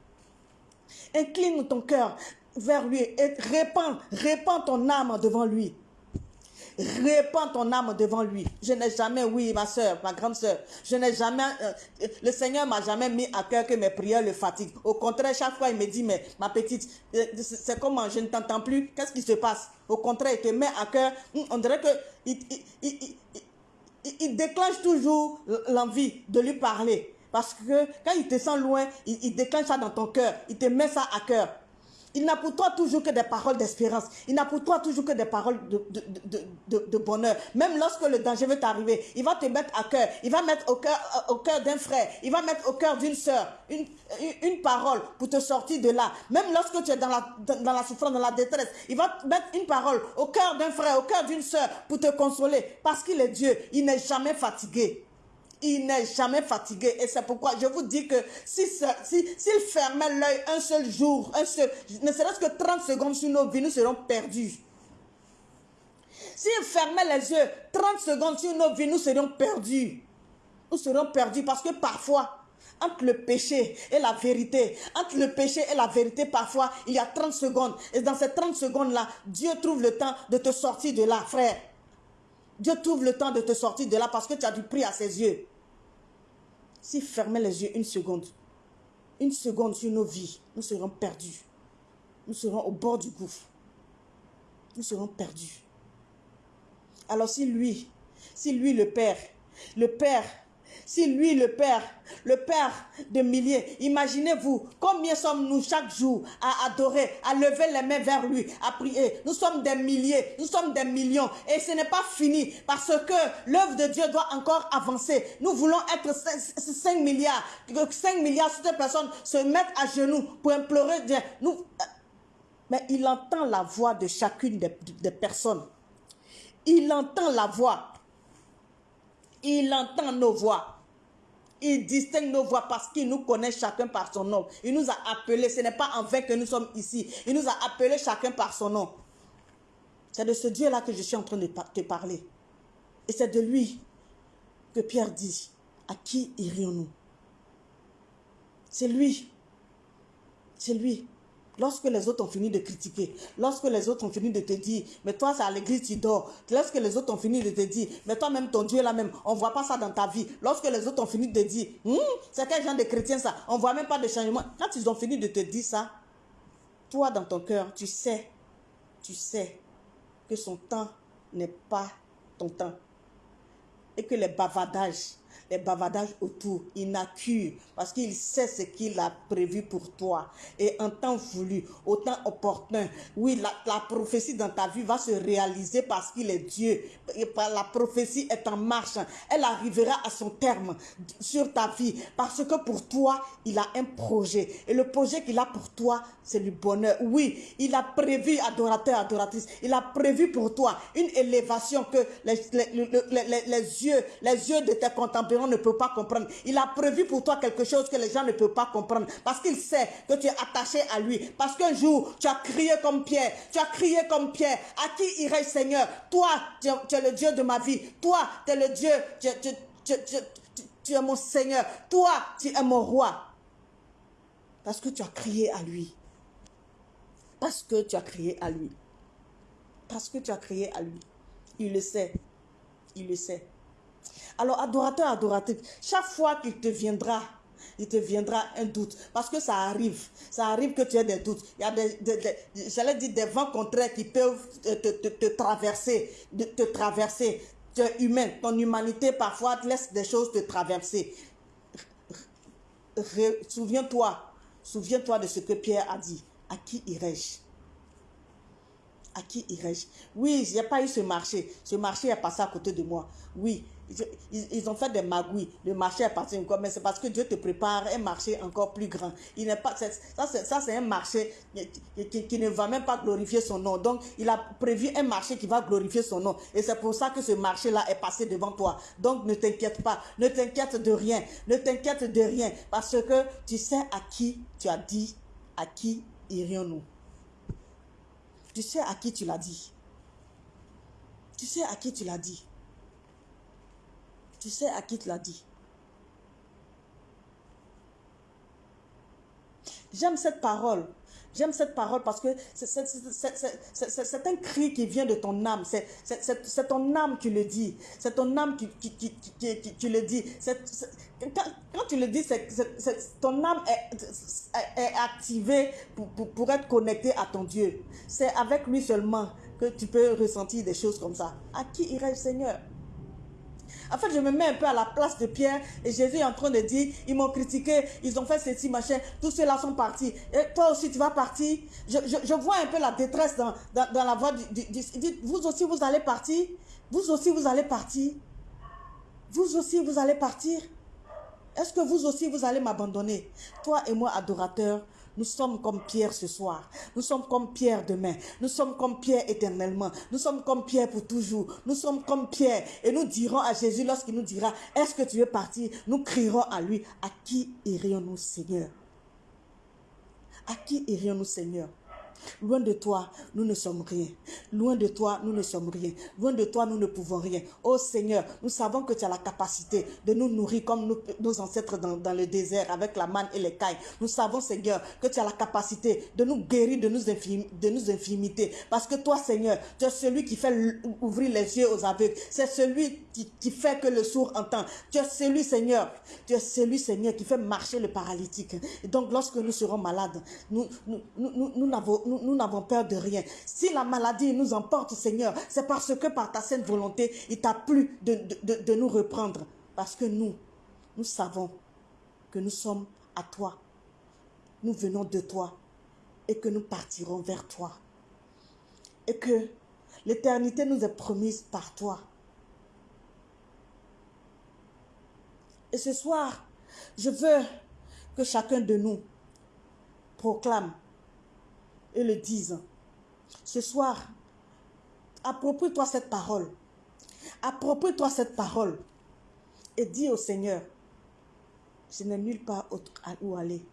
[SPEAKER 1] Incline ton cœur vers lui et répands, répands ton âme devant lui. Répands ton âme devant lui. Je n'ai jamais, oui, ma soeur, ma grande soeur, je n'ai jamais, euh, le Seigneur m'a jamais mis à cœur que mes prières le fatiguent. Au contraire, chaque fois, il me dit, mais ma petite, euh, c'est comment, je ne t'entends plus, qu'est-ce qui se passe? Au contraire, il te met à cœur, hmm, on dirait que il, déclenche toujours l'envie de lui parler. Parce que quand il te sent loin, il, il déclenche ça dans ton cœur, il te met ça à cœur. Il n'a pour toi toujours que des paroles d'espérance. Il n'a pour toi toujours que des paroles de, bonheur. Même lorsque le danger veut t'arriver, il va te mettre à cœur. Il va mettre au cœur, cœur d'un frère. Il va mettre au cœur d'une soeur une, parole pour te sortir de là. Même lorsque tu es dans la, dans la souffrance, dans la détresse, il va mettre une parole au cœur d'un frère, au cœur d'une soeur pour te consoler. Parce qu'il est Dieu. Il n'est jamais fatigué il n'est jamais fatigué. Et c'est pourquoi je vous dis que s'il si, s'il fermait l'œil un seul jour, un seul, ne serait-ce que 30 secondes sur nos vies, nous serons perdus. S'il fermait les yeux 30 secondes sur nos vies, nous serions perdus. Nous serons perdus parce que parfois, entre le péché et la vérité, entre le péché et la vérité, parfois, il y a 30 secondes. Et dans ces 30 secondes-là, Dieu trouve le temps de te sortir de là, frère. Dieu trouve le temps de te sortir de là parce que tu as du prix à ses yeux. S'il fermait les yeux une seconde, une seconde sur nos vies, nous serons perdus. Nous serons au bord du gouffre. Nous serons perdus. Alors si lui, si lui le Père, le Père si lui, le Père, le Père de milliers, imaginez-vous combien sommes-nous chaque jour à adorer, à lever les mains vers lui, à prier. Nous sommes des milliers, nous sommes des millions. Et ce n'est pas fini parce que l'œuvre de Dieu doit encore avancer. Nous voulons être 5, milliards, que 5 milliards de personnes se mettent à genoux pour implorer Dieu. Nous, mais il entend la voix de chacune des personnes. Il entend la voix. Il entend nos voix. Il distingue nos voix parce qu'il nous connaît chacun par son nom. Il nous a appelés. Ce n'est pas en vain que nous sommes ici. Il nous a appelés chacun par son nom. C'est de ce Dieu-là que je suis en train de te parler. Et c'est de lui que Pierre dit, à qui irions-nous? C'est lui. C'est lui. Lorsque les autres ont fini de critiquer, lorsque les autres ont fini de te dire, mais toi, c'est à l'église, tu dors. Lorsque les autres ont fini de te dire, mais toi-même, ton Dieu est là-même, on ne voit pas ça dans ta vie. Lorsque les autres ont fini de te dire, hmm, c'est quel genre de chrétien ça? On ne voit même pas de changement. Quand ils ont fini de te dire ça, toi, dans ton cœur, tu sais, tu sais que son temps n'est pas ton temps. Et que les bavardages, bavardages autour. Il n'accuse parce qu'il sait ce qu'il a prévu pour toi. Et en temps voulu, au temps opportun, oui, la, prophétie dans ta vie va se réaliser parce qu'il est Dieu. Et la prophétie est en marche. Elle arrivera à son terme sur ta vie parce que pour toi, il a un projet. Et le projet qu'il a pour toi, c'est le bonheur. Oui, il a prévu, adorateur, adoratrice, il a prévu pour toi une élévation que les, yeux, les yeux de tes contemporains ne peuvent pas comprendre. Il a prévu pour toi quelque chose que les gens ne peuvent pas comprendre. Parce qu'il sait que tu es attaché à lui. Parce qu'un jour, tu as crié comme Pierre. Tu as crié comme Pierre. À qui irai Seigneur? Toi, tu es, le Dieu de ma vie. Toi, tu es le Dieu. tu es mon Seigneur. Toi, tu es mon roi. Parce que tu as crié à lui. Parce que tu as crié à lui. Parce que tu as crié à lui. Il le sait. Il le sait. Alors, adorateur, adoratrice, chaque fois qu'il te viendra, il te viendra un doute. Parce que ça arrive. Ça arrive que tu aies des doutes. Il y a des, j'allais dire, des vents contraires qui peuvent te, traverser, te traverser. Tu es humain. Ton humanité, parfois, te laisse des choses te traverser. Souviens-toi. Souviens-toi de ce que Pierre a dit. À qui irai-je? À qui irai-je? Oui, a pas eu ce marché. Ce marché est passé à côté de moi. Oui, ils, ont fait des magouilles. Le marché est parti encore, mais c'est parce que Dieu te prépare un marché encore plus grand. Il n'est pas, ça, c'est un marché qui, qui, ne va même pas glorifier son nom. Donc, il a prévu un marché qui va glorifier son nom. Et c'est pour ça que ce marché-là est passé devant toi. Donc, ne t'inquiète pas. Ne t'inquiète de rien. Ne t'inquiète de rien. Parce que tu sais à qui tu as dit, à qui irions-nous. Tu sais à qui tu l'as dit. Tu sais à qui tu l'as dit. Tu sais à qui tu l'as dit. J'aime cette parole. J'aime cette parole parce que c'est un cri qui vient de ton âme. C'est ton âme qui le dit. C'est ton âme qui, le dit. Quand, tu le dis, ton âme est, activée pour, pour, être connectée à ton Dieu. C'est avec lui seulement que tu peux ressentir des choses comme ça. À qui irait le Seigneur? En fait, je me mets un peu à la place de Pierre et Jésus est en train de dire, ils m'ont critiqué, ils ont fait ceci, machin, tous ceux-là sont partis. Et toi aussi, tu vas partir. Je, vois un peu la détresse dans, dans, la voix du, du, Vous aussi, vous allez partir. Vous aussi, vous allez partir. Vous aussi, vous allez partir. Est-ce que vous aussi, vous allez m'abandonner? Toi et moi, adorateurs, nous sommes comme Pierre ce soir. Nous sommes comme Pierre demain. Nous sommes comme Pierre éternellement. Nous sommes comme Pierre pour toujours. Nous sommes comme Pierre. Et nous dirons à Jésus lorsqu'il nous dira, est-ce que tu veux partir Nous crierons à lui, à qui irions-nous Seigneur? À qui irions-nous Seigneur? Loin de toi, nous ne sommes rien. Loin de toi, nous ne sommes rien. Loin de toi, nous ne pouvons rien. Oh Seigneur, nous savons que tu as la capacité de nous nourrir comme nos, ancêtres dans, le désert avec la manne et les cailles. Nous savons, Seigneur, que tu as la capacité de nous guérir de nos, de nos infimités. Parce que toi, Seigneur, tu es celui qui fait ouvrir les yeux aux aveugles. C'est celui qui, fait que le sourd entend. Tu es celui, Seigneur, tu es celui, Seigneur, qui fait marcher le paralytique. Et donc, lorsque nous serons malades, nous, n'avons peur de rien. Si la maladie nous emporte, Seigneur, c'est parce que par ta sainte volonté, il t'a plu de nous reprendre. Parce que nous, nous savons que nous sommes à toi. Nous venons de toi et que nous partirons vers toi. Et que l'éternité nous est promise par toi. Et ce soir, je veux que chacun de nous proclame et le disent. Ce soir, approprie-toi cette parole. Approprie-toi cette parole. Et dis au Seigneur, je n'ai nulle part autre où aller.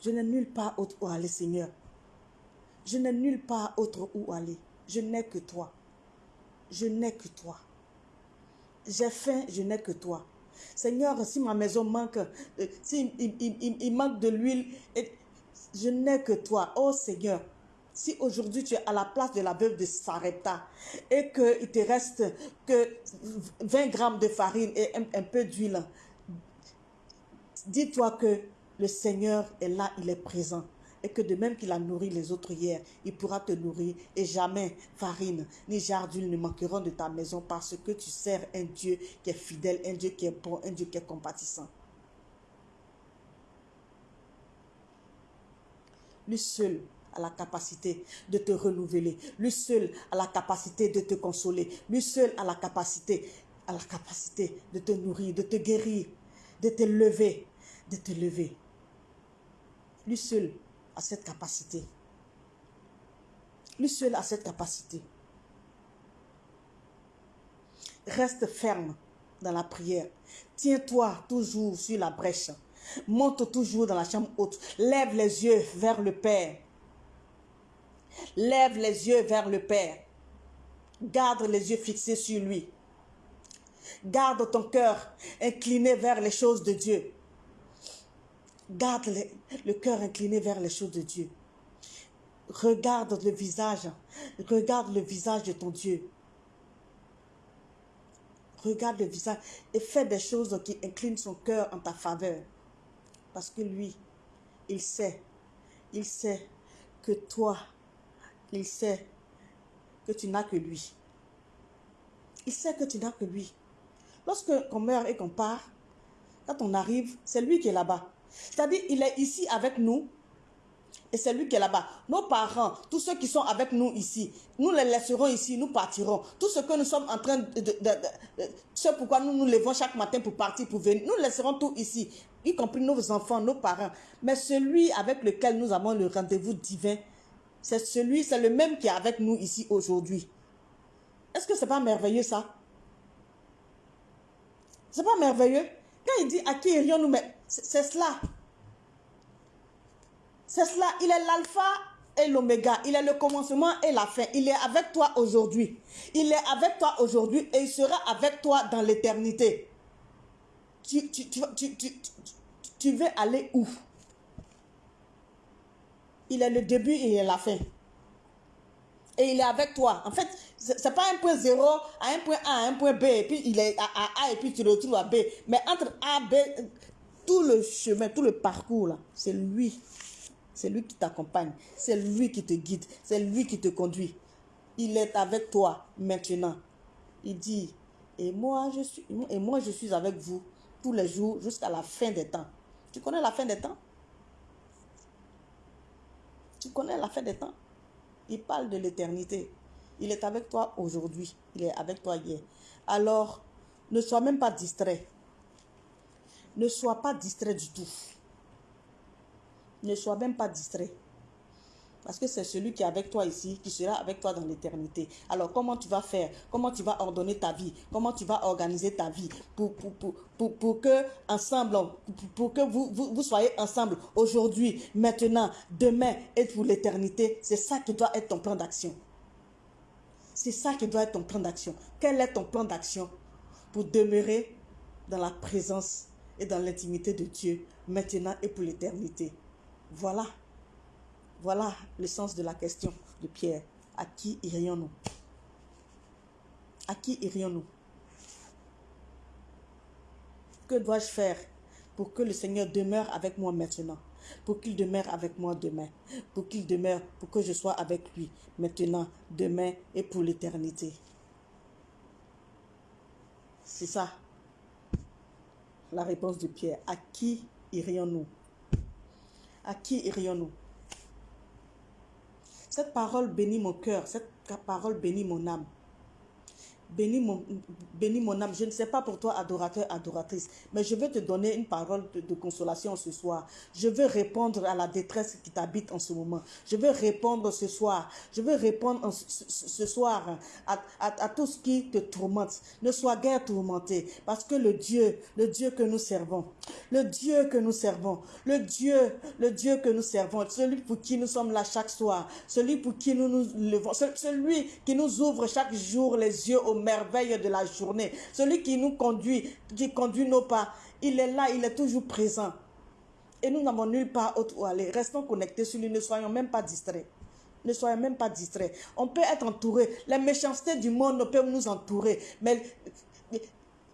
[SPEAKER 1] Je n'ai nulle part autre où aller, Seigneur. Je n'ai nulle part autre où aller. Je n'ai que toi. Je n'ai que toi. J'ai faim, je n'ai que toi. Seigneur, si ma maison manque, euh, si il, manque de l'huile, je n'ai que toi. Oh Seigneur, si aujourd'hui tu es à la place de la veuve de Sarepta et qu'il te reste que 20 grammes de farine et un, peu d'huile, dis-toi que le Seigneur est là, il est présent. Et que de même qu'il a nourri les autres hier, il pourra te nourrir. Et jamais farine ni jarre d'huile ne manqueront de ta maison parce que tu sers un Dieu qui est fidèle, un Dieu qui est bon, un Dieu qui est compatissant. Lui seul a la capacité de te renouveler. Lui seul a la capacité de te consoler. Lui seul a la capacité, a la capacité de te nourrir, de te guérir, de te lever, de te lever. Lui seul a cette capacité. Lui seul a cette capacité. Reste ferme dans la prière. Tiens-toi toujours sur la brèche. Monte toujours dans la chambre haute. Lève les yeux vers le Père. Lève les yeux vers le Père. Garde les yeux fixés sur lui. Garde ton cœur incliné vers les choses de Dieu. Garde le, cœur incliné vers les choses de Dieu. Regarde le visage. Regarde le visage de ton Dieu. Regarde le visage et fais des choses qui inclinent son cœur en ta faveur. Parce que lui, il sait, il sait que toi, il sait que tu n'as que lui. Il sait que tu n'as que lui. Lorsque on meurt et qu'on part, quand on arrive, c'est lui qui est là-bas. C'est-à-dire, il est ici avec nous, et c'est lui qui est là-bas. Nos parents, tous ceux qui sont avec nous ici, nous les laisserons ici, nous partirons. Tout ce que nous sommes en train de... de, ce pourquoi nous nous levons chaque matin pour partir, pour venir, nous laisserons tout ici, y compris nos enfants, nos parents. Mais celui avec lequel nous avons le rendez-vous divin, c'est celui, c'est le même qui est avec nous ici aujourd'hui. Est-ce que c'est pas merveilleux ça? C'est pas merveilleux? Quand il dit à qui irions-nous, mais c'est cela. C'est cela, il est l'alpha et l'oméga. Il est le commencement et la fin. Il est avec toi aujourd'hui. Il est avec toi aujourd'hui et il sera avec toi dans l'éternité. Tu, tu, veux aller où? Il est le début et il est la fin. Et il est avec toi. En fait, ce n'est pas un point zéro à un point A, à un point B, et puis il est à, A et puis tu le retrouves à B. Mais entre A, B, tout le chemin, tout le parcours là, c'est lui c'est lui qui t'accompagne. C'est lui qui te guide. C'est lui qui te conduit. Il est avec toi maintenant. Il dit, Et moi, je suis, et moi, je suis avec vous tous les jours jusqu'à la fin des temps. Tu connais la fin des temps? Tu connais la fin des temps? Il parle de l'éternité. Il est avec toi aujourd'hui. Il est avec toi hier. Alors, ne sois même pas distrait. Ne sois pas distrait du tout. Ne sois même pas distrait. Parce que c'est celui qui est avec toi ici, qui sera avec toi dans l'éternité. Alors, comment tu vas faire? Comment tu vas ordonner ta vie? Comment tu vas organiser ta vie pour, pour, pour, que, ensemble, pour, que vous, vous, vous soyez ensemble aujourd'hui, maintenant, demain et pour l'éternité? C'est ça qui doit être ton plan d'action. C'est ça qui doit être ton plan d'action. Quel est ton plan d'action pour demeurer dans la présence et dans l'intimité de Dieu, maintenant et pour l'éternité? Voilà. Voilà le sens de la question de Pierre. À qui irions-nous? À qui irions-nous? Que dois-je faire pour que le Seigneur demeure avec moi maintenant Pour qu'il demeure avec moi demain Pour qu'il demeure, pour que je sois avec lui maintenant, demain et pour l'éternité? C'est ça la réponse de Pierre. À qui irions-nous? À qui irions-nous? Cette parole bénit mon cœur, cette parole bénit mon âme. Bénis mon, bénis mon âme. Je ne sais pas pour toi, adorateur, adoratrice, mais je veux te donner une parole de, consolation ce soir. Je veux répondre à la détresse qui t'habite en ce moment. Je veux répondre ce soir. Je veux répondre ce, soir à, à, tout ce qui te tourmente. Ne sois guère tourmenté, parce que le Dieu, le Dieu que nous servons, le Dieu que nous servons, le Dieu, le Dieu que nous servons, celui pour qui nous sommes là chaque soir, celui pour qui nous nous levons, celui qui nous ouvre chaque jour les yeux au merveille de la journée. Celui qui nous conduit, qui conduit nos pas, il est là, il est toujours présent. Et nous n'avons nulle part autre où aller. Restons connectés sur lui, ne soyons même pas distraits. Ne soyons même pas distraits. On peut être entouré. Les méchancetés du monde peuvent nous entourer. Mais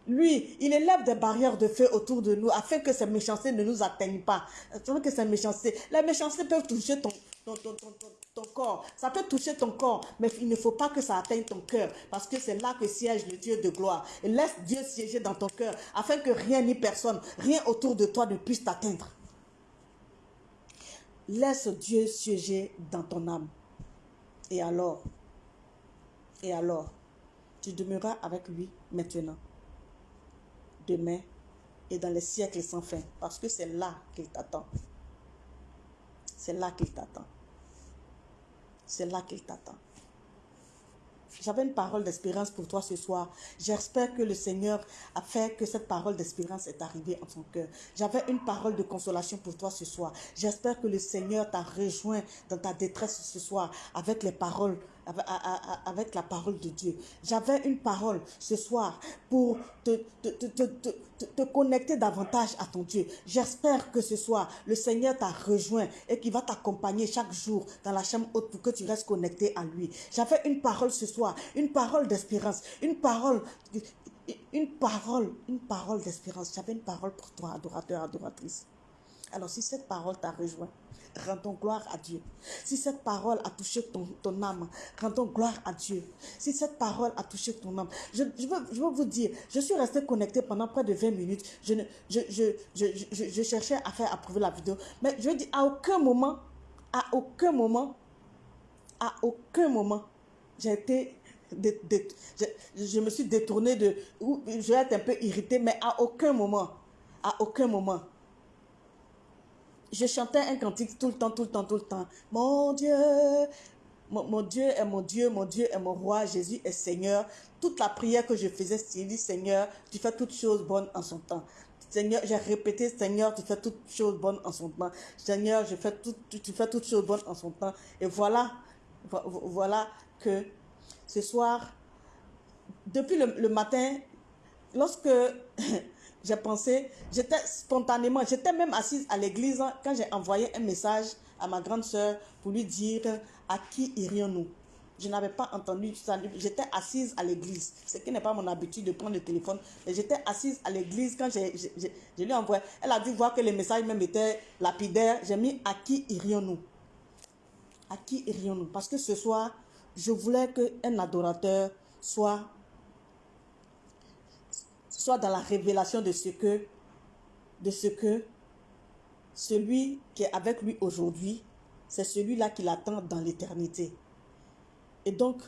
[SPEAKER 1] lui, il élève des barrières de feu autour de nous afin que ces méchancetés ne nous atteignent pas. Afin que ces méchancetés, les méchancetés peuvent toucher ton, ton, corps. Ça peut toucher ton corps, mais il ne faut pas que ça atteigne ton cœur parce que c'est là que siège le Dieu de gloire. Et laisse Dieu siéger dans ton cœur afin que rien ni personne, rien autour de toi ne puisse t'atteindre. Laisse Dieu siéger dans ton âme. Et alors, et alors, tu demeureras avec lui maintenant demain et dans les siècles sans fin. Parce que c'est là qu'il t'attend. C'est là qu'il t'attend. C'est là qu'il t'attend. J'avais une parole d'espérance pour toi ce soir. J'espère que le Seigneur a fait que cette parole d'espérance est arrivée en ton cœur. J'avais une parole de consolation pour toi ce soir. J'espère que le Seigneur t'a rejoint dans ta détresse ce soir avec les paroles avec la parole de Dieu. J'avais une parole ce soir pour te, te, connecter davantage à ton Dieu. J'espère que ce soir, le Seigneur t'a rejoint et qu'il va t'accompagner chaque jour dans la chambre haute pour que tu restes connecté à lui. J'avais une parole ce soir, une parole d'espérance, une parole une parole, une parole d'espérance. J'avais une parole pour toi, adorateur, adoratrice. Alors si cette parole t'a rejoint, rendons gloire à Dieu. Si cette parole a touché ton, âme, rendons gloire à Dieu. Si cette parole a touché ton âme, je, veux, veux vous dire, je suis resté connecté pendant près de 20 minutes. Je, cherchais à faire approuver la vidéo. Mais je dis, à aucun moment, à aucun moment, à aucun moment, j'ai été je, je, me suis détournée de... Je vais être un peu irritée, mais à aucun moment, à aucun moment, je chantais un cantique tout le temps, tout le temps, tout le temps. Mon Dieu, mon, Dieu est mon Dieu, mon Dieu est mon roi, Jésus est Seigneur. Toute la prière que je faisais, c'est dit Seigneur, tu fais toutes choses bonnes en son temps. Seigneur, j'ai répété, Seigneur, tu fais toutes choses bonnes en son temps. Seigneur, je fais tout, tu, fais toutes choses bonnes en son temps. Et voilà, voilà que ce soir, depuis le matin, lorsque j'ai pensé, j'étais spontanément, j'étais même assise à l'église quand j'ai envoyé un message à ma grande soeur pour lui dire à qui irions-nous. Je n'avais pas entendu ça. J'étais assise à l'église. Ce qui n'est pas mon habitude de prendre le téléphone. J'étais assise à l'église quand j'ai, je lui ai envoyé. Elle a dû voir que les messages même étaient lapidaires. J'ai mis à qui irions-nous? À qui irions-nous? Parce que ce soir, je voulais qu'un adorateur soit sois dans la révélation de ce que, de ce que celui qui est avec lui aujourd'hui, c'est celui-là qui l'attend dans l'éternité. Et donc,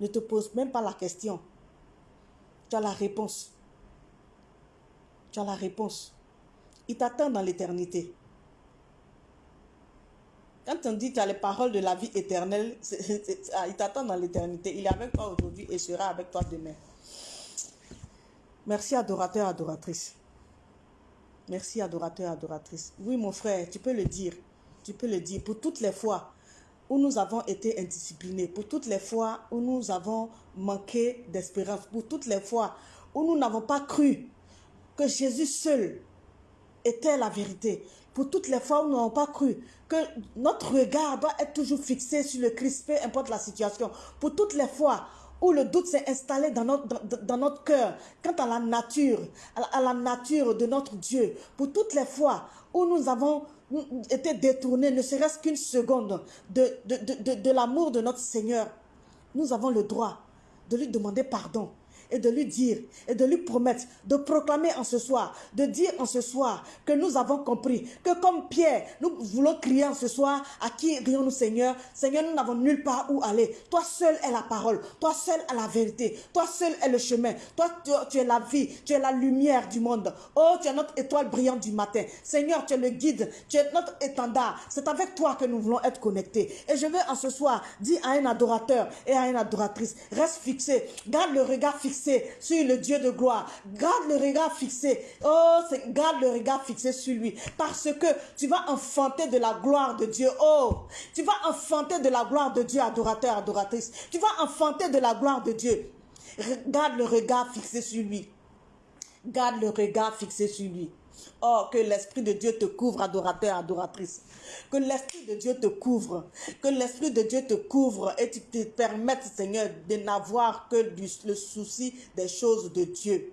[SPEAKER 1] ne te pose même pas la question. Tu as la réponse. Tu as la réponse. Il t'attend dans l'éternité. Quand on dit tu as les paroles de la vie éternelle, ah, il t'attend dans l'éternité. Il est avec toi aujourd'hui et sera avec toi demain. Merci adorateur, adoratrice. Merci adorateur, adoratrice. Oui mon frère, tu peux le dire. Tu peux le dire. Pour toutes les fois où nous avons été indisciplinés, pour toutes les fois où nous avons manqué d'espérance, pour toutes les fois où nous n'avons pas cru que Jésus seul était la vérité, pour toutes les fois où nous n'avons pas cru que notre regard doit être toujours fixé sur le Christ, peu importe la situation, pour toutes les fois où le doute s'est installé dans notre, cœur, quant à la nature, à la, nature de notre Dieu, pour toutes les fois où nous avons été détournés, ne serait-ce qu'une seconde, de, de, de l'amour de notre Seigneur, nous avons le droit de lui demander pardon et de lui dire et de lui promettre, de proclamer en ce soir, de dire en ce soir que nous avons compris, que comme Pierre, nous voulons crier en ce soir, à qui rions-nous Seigneur? Seigneur, nous n'avons nulle part où aller. Toi seul est la parole, toi seul est la vérité, toi seul est le chemin, toi tu, es la vie, tu es la lumière du monde. Oh, tu es notre étoile brillante du matin. Seigneur, tu es le guide, tu es notre étendard. C'est avec toi que nous voulons être connectés. Et je veux en ce soir dire à un adorateur et à une adoratrice, reste fixé, garde le regard fixé sur le Dieu de gloire. Garde le regard fixé. Oh, garde le regard fixé sur lui. Parce que tu vas enfanter de la gloire de Dieu. Oh, tu vas enfanter de la gloire de Dieu, adorateur, adoratrice. Tu vas enfanter de la gloire de Dieu. Garde le regard fixé sur lui. Garde le regard fixé sur lui. Oh, que l'Esprit de Dieu te couvre, adorateur, adoratrice. Que l'Esprit de Dieu te couvre. Que l'Esprit de Dieu te couvre et te permette, Seigneur, de n'avoir que le souci des choses de Dieu.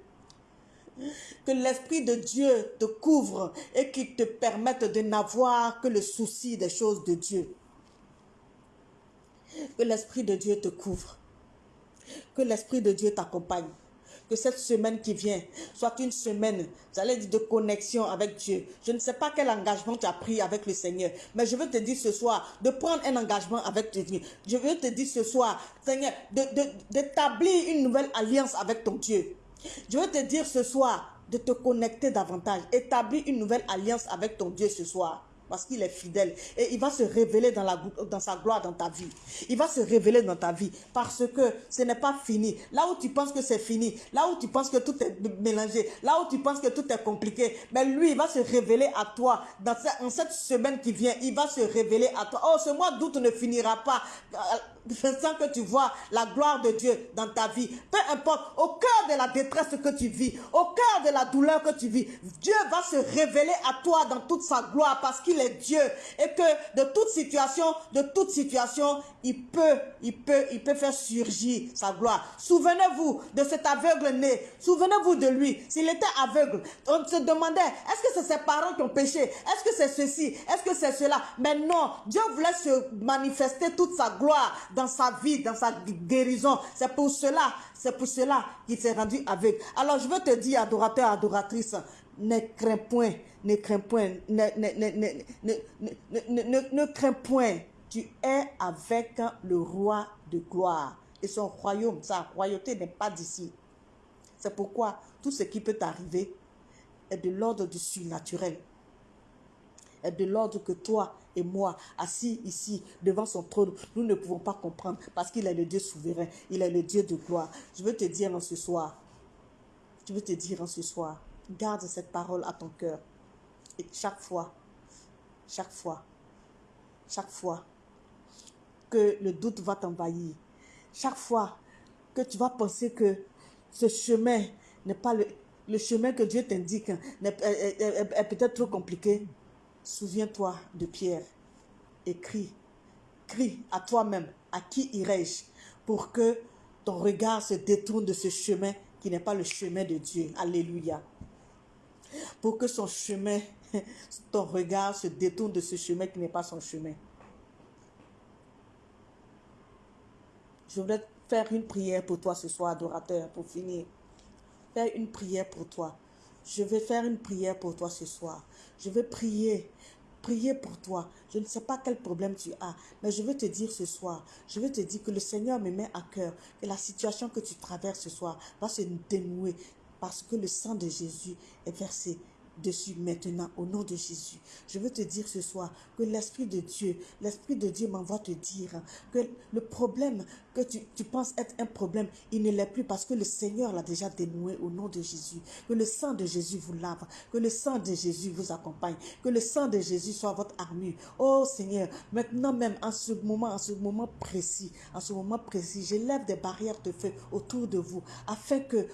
[SPEAKER 1] Que l'Esprit de Dieu te couvre et qu'il te permette de n'avoir que le souci des choses de Dieu. Que l'Esprit de Dieu te couvre. Que l'Esprit de Dieu t'accompagne que cette semaine qui vient soit une semaine, j'allais dire, de connexion avec Dieu. Je ne sais pas quel engagement tu as pris avec le Seigneur, mais je veux te dire ce soir de prendre un engagement avec Dieu. Je veux te dire ce soir, Seigneur, d'établir une nouvelle alliance avec ton Dieu. Je veux te dire ce soir de te connecter davantage, établir une nouvelle alliance avec ton Dieu ce soir parce qu'il est fidèle. Et il va se révéler dans, la, dans sa gloire dans ta vie. Il va se révéler dans ta vie parce que ce n'est pas fini. Là où tu penses que c'est fini, là où tu penses que tout est mélangé, là où tu penses que tout est compliqué, mais lui, il va se révéler à toi. Dans cette, en cette semaine qui vient, il va se révéler à toi. Oh, ce mois d'août ne finira pas sans que tu vois la gloire de Dieu dans ta vie. Peu importe, au cœur de la détresse que tu vis, au cœur de la douleur que tu vis, Dieu va se révéler à toi dans toute sa gloire parce qu'il Dieu et que de toute situation, de toute situation, il peut, il peut, il peut faire surgir sa gloire. Souvenez-vous de cet aveugle né. Souvenez-vous de lui. S'il était aveugle, on se demandait, est-ce que c'est ses parents qui ont péché? Est-ce que c'est ceci? Est-ce que c'est cela? Mais non, Dieu voulait se manifester toute sa gloire dans sa vie, dans sa guérison. C'est pour cela, c'est pour cela qu'il s'est rendu aveugle. Alors je veux te dire, adorateur, adoratrice, ne crains point, ne crains point, ne, ne, ne, crains point. Tu es avec le roi de gloire. Et son royaume, sa royauté n'est pas d'ici. C'est pourquoi tout ce qui peut t'arriver est de l'ordre du surnaturel. Est de l'ordre que toi et moi, assis ici devant son trône, nous ne pouvons pas comprendre parce qu'il est le Dieu souverain, il est le Dieu de gloire. Je veux te dire en ce soir, je veux te dire en ce soir, garde cette parole à ton cœur. Chaque fois, chaque fois, chaque fois que le doute va t'envahir, chaque fois que tu vas penser que ce chemin n'est pas le, le chemin que Dieu t'indique, est peut-être trop compliqué, Souviens-toi de Pierre et crie, crie à toi-même, à qui irai-je pour que ton regard se détourne de ce chemin qui n'est pas le chemin de Dieu? Alléluia. Pour que son chemin, ton regard se détourne de ce chemin qui n'est pas son chemin. Je voudrais faire une prière pour toi ce soir, adorateur, pour finir. faire une prière pour toi. Je vais faire une prière pour toi ce soir. Je vais prier prier pour toi. Je ne sais pas quel problème tu as, mais je veux te dire ce soir, je veux te dire que le Seigneur me met à cœur que la situation que tu traverses ce soir va se dénouer parce que le sang de Jésus est versé dessus maintenant au nom de Jésus. Je veux te dire ce soir que l'Esprit de Dieu, l'Esprit de Dieu m'envoie te dire que le problème que tu, tu penses être un problème, il ne l'est plus parce que le Seigneur l'a déjà dénoué au nom de Jésus. Que le sang de Jésus vous lave, que le sang de Jésus vous accompagne, que le sang de Jésus soit votre armure. Oh Seigneur, maintenant même en ce moment, en ce moment précis, en ce moment précis, j'élève des barrières de feu autour de vous afin que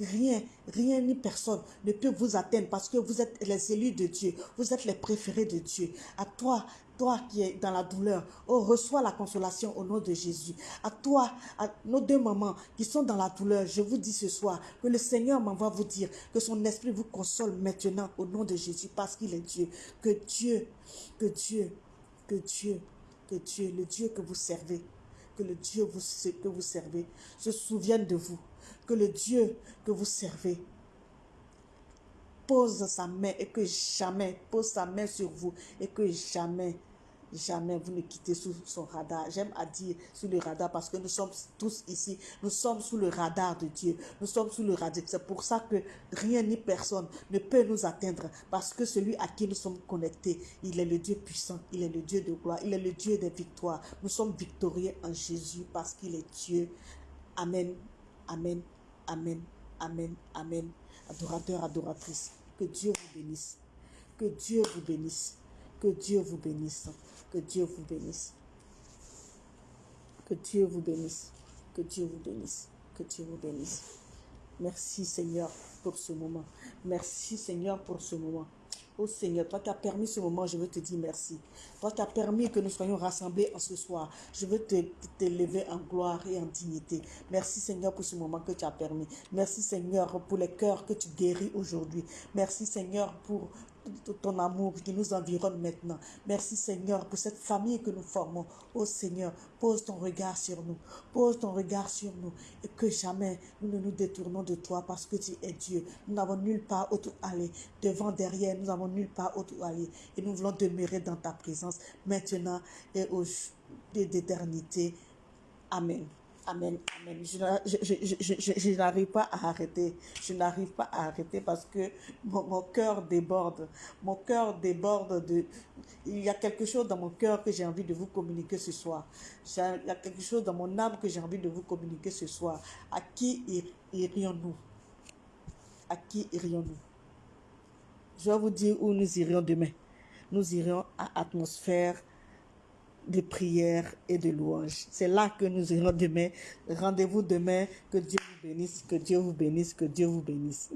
[SPEAKER 1] rien, rien ni personne ne peut vous atteindre parce que vous êtes les élus de Dieu, vous êtes les préférés de Dieu. À toi, toi qui es dans la douleur, oh, reçois la consolation au nom de Jésus. À toi, à nos deux mamans qui sont dans la douleur, je vous dis ce soir que le Seigneur m'envoie vous dire que son esprit vous console maintenant au nom de Jésus parce qu'il est Dieu. Que Dieu, que Dieu, que Dieu, que Dieu, le Dieu que vous servez, que le Dieu vous, que vous servez se souvienne de vous. Que le Dieu que vous servez pose sa main et que jamais, pose sa main sur vous et que jamais, jamais vous ne quittez sous son radar. J'aime à dire sous le radar parce que nous sommes tous ici, nous sommes sous le radar de Dieu, nous sommes sous le radar. C'est pour ça que rien ni personne ne peut nous atteindre parce que celui à qui nous sommes connectés, il est le Dieu puissant, il est le Dieu de gloire, il est le Dieu des victoires. Nous sommes victorieux en Jésus parce qu'il est Dieu. Amen, amen, amen, amen, amen. Adorateur, adoratrice. Que Dieu vous bénisse. Que Dieu vous bénisse. Que Dieu vous bénisse. Que Dieu vous bénisse. Que Dieu vous bénisse. Que Dieu vous bénisse. Que Dieu vous bénisse. Merci Seigneur pour ce moment. Merci Seigneur pour ce moment. Oh Seigneur, toi qui as permis ce moment, je veux te dire merci. Toi qui as permis que nous soyons rassemblés en ce soir, je veux te, te lever en gloire et en dignité. Merci Seigneur pour ce moment que tu as permis. Merci Seigneur pour les cœurs que tu guéris aujourd'hui. Merci Seigneur pour ton amour qui nous environne maintenant. Merci Seigneur pour cette famille que nous formons. Oh Seigneur, pose ton regard sur nous. Pose ton regard sur nous. Et que jamais nous ne nous détournons de toi parce que tu es Dieu. Nous n'avons nulle part où aller. Devant, derrière, nous n'avons nulle part où aller. Et nous voulons demeurer dans ta présence maintenant et au d'éternité. Amen. Amen, amen. Je, n'arrive pas à arrêter. Je n'arrive pas à arrêter parce que mon, cœur déborde. Mon cœur déborde de... Il y a quelque chose dans mon cœur que j'ai envie de vous communiquer ce soir. Il y a quelque chose dans mon âme que j'ai envie de vous communiquer ce soir. À qui irions-nous? À qui irions-nous? Je vais vous dire où nous irions demain. Nous irions à atmosphère de prière et de louange. C'est là que nous irons demain. Rendez-vous demain. Que Dieu vous bénisse, que Dieu vous bénisse, que Dieu vous bénisse.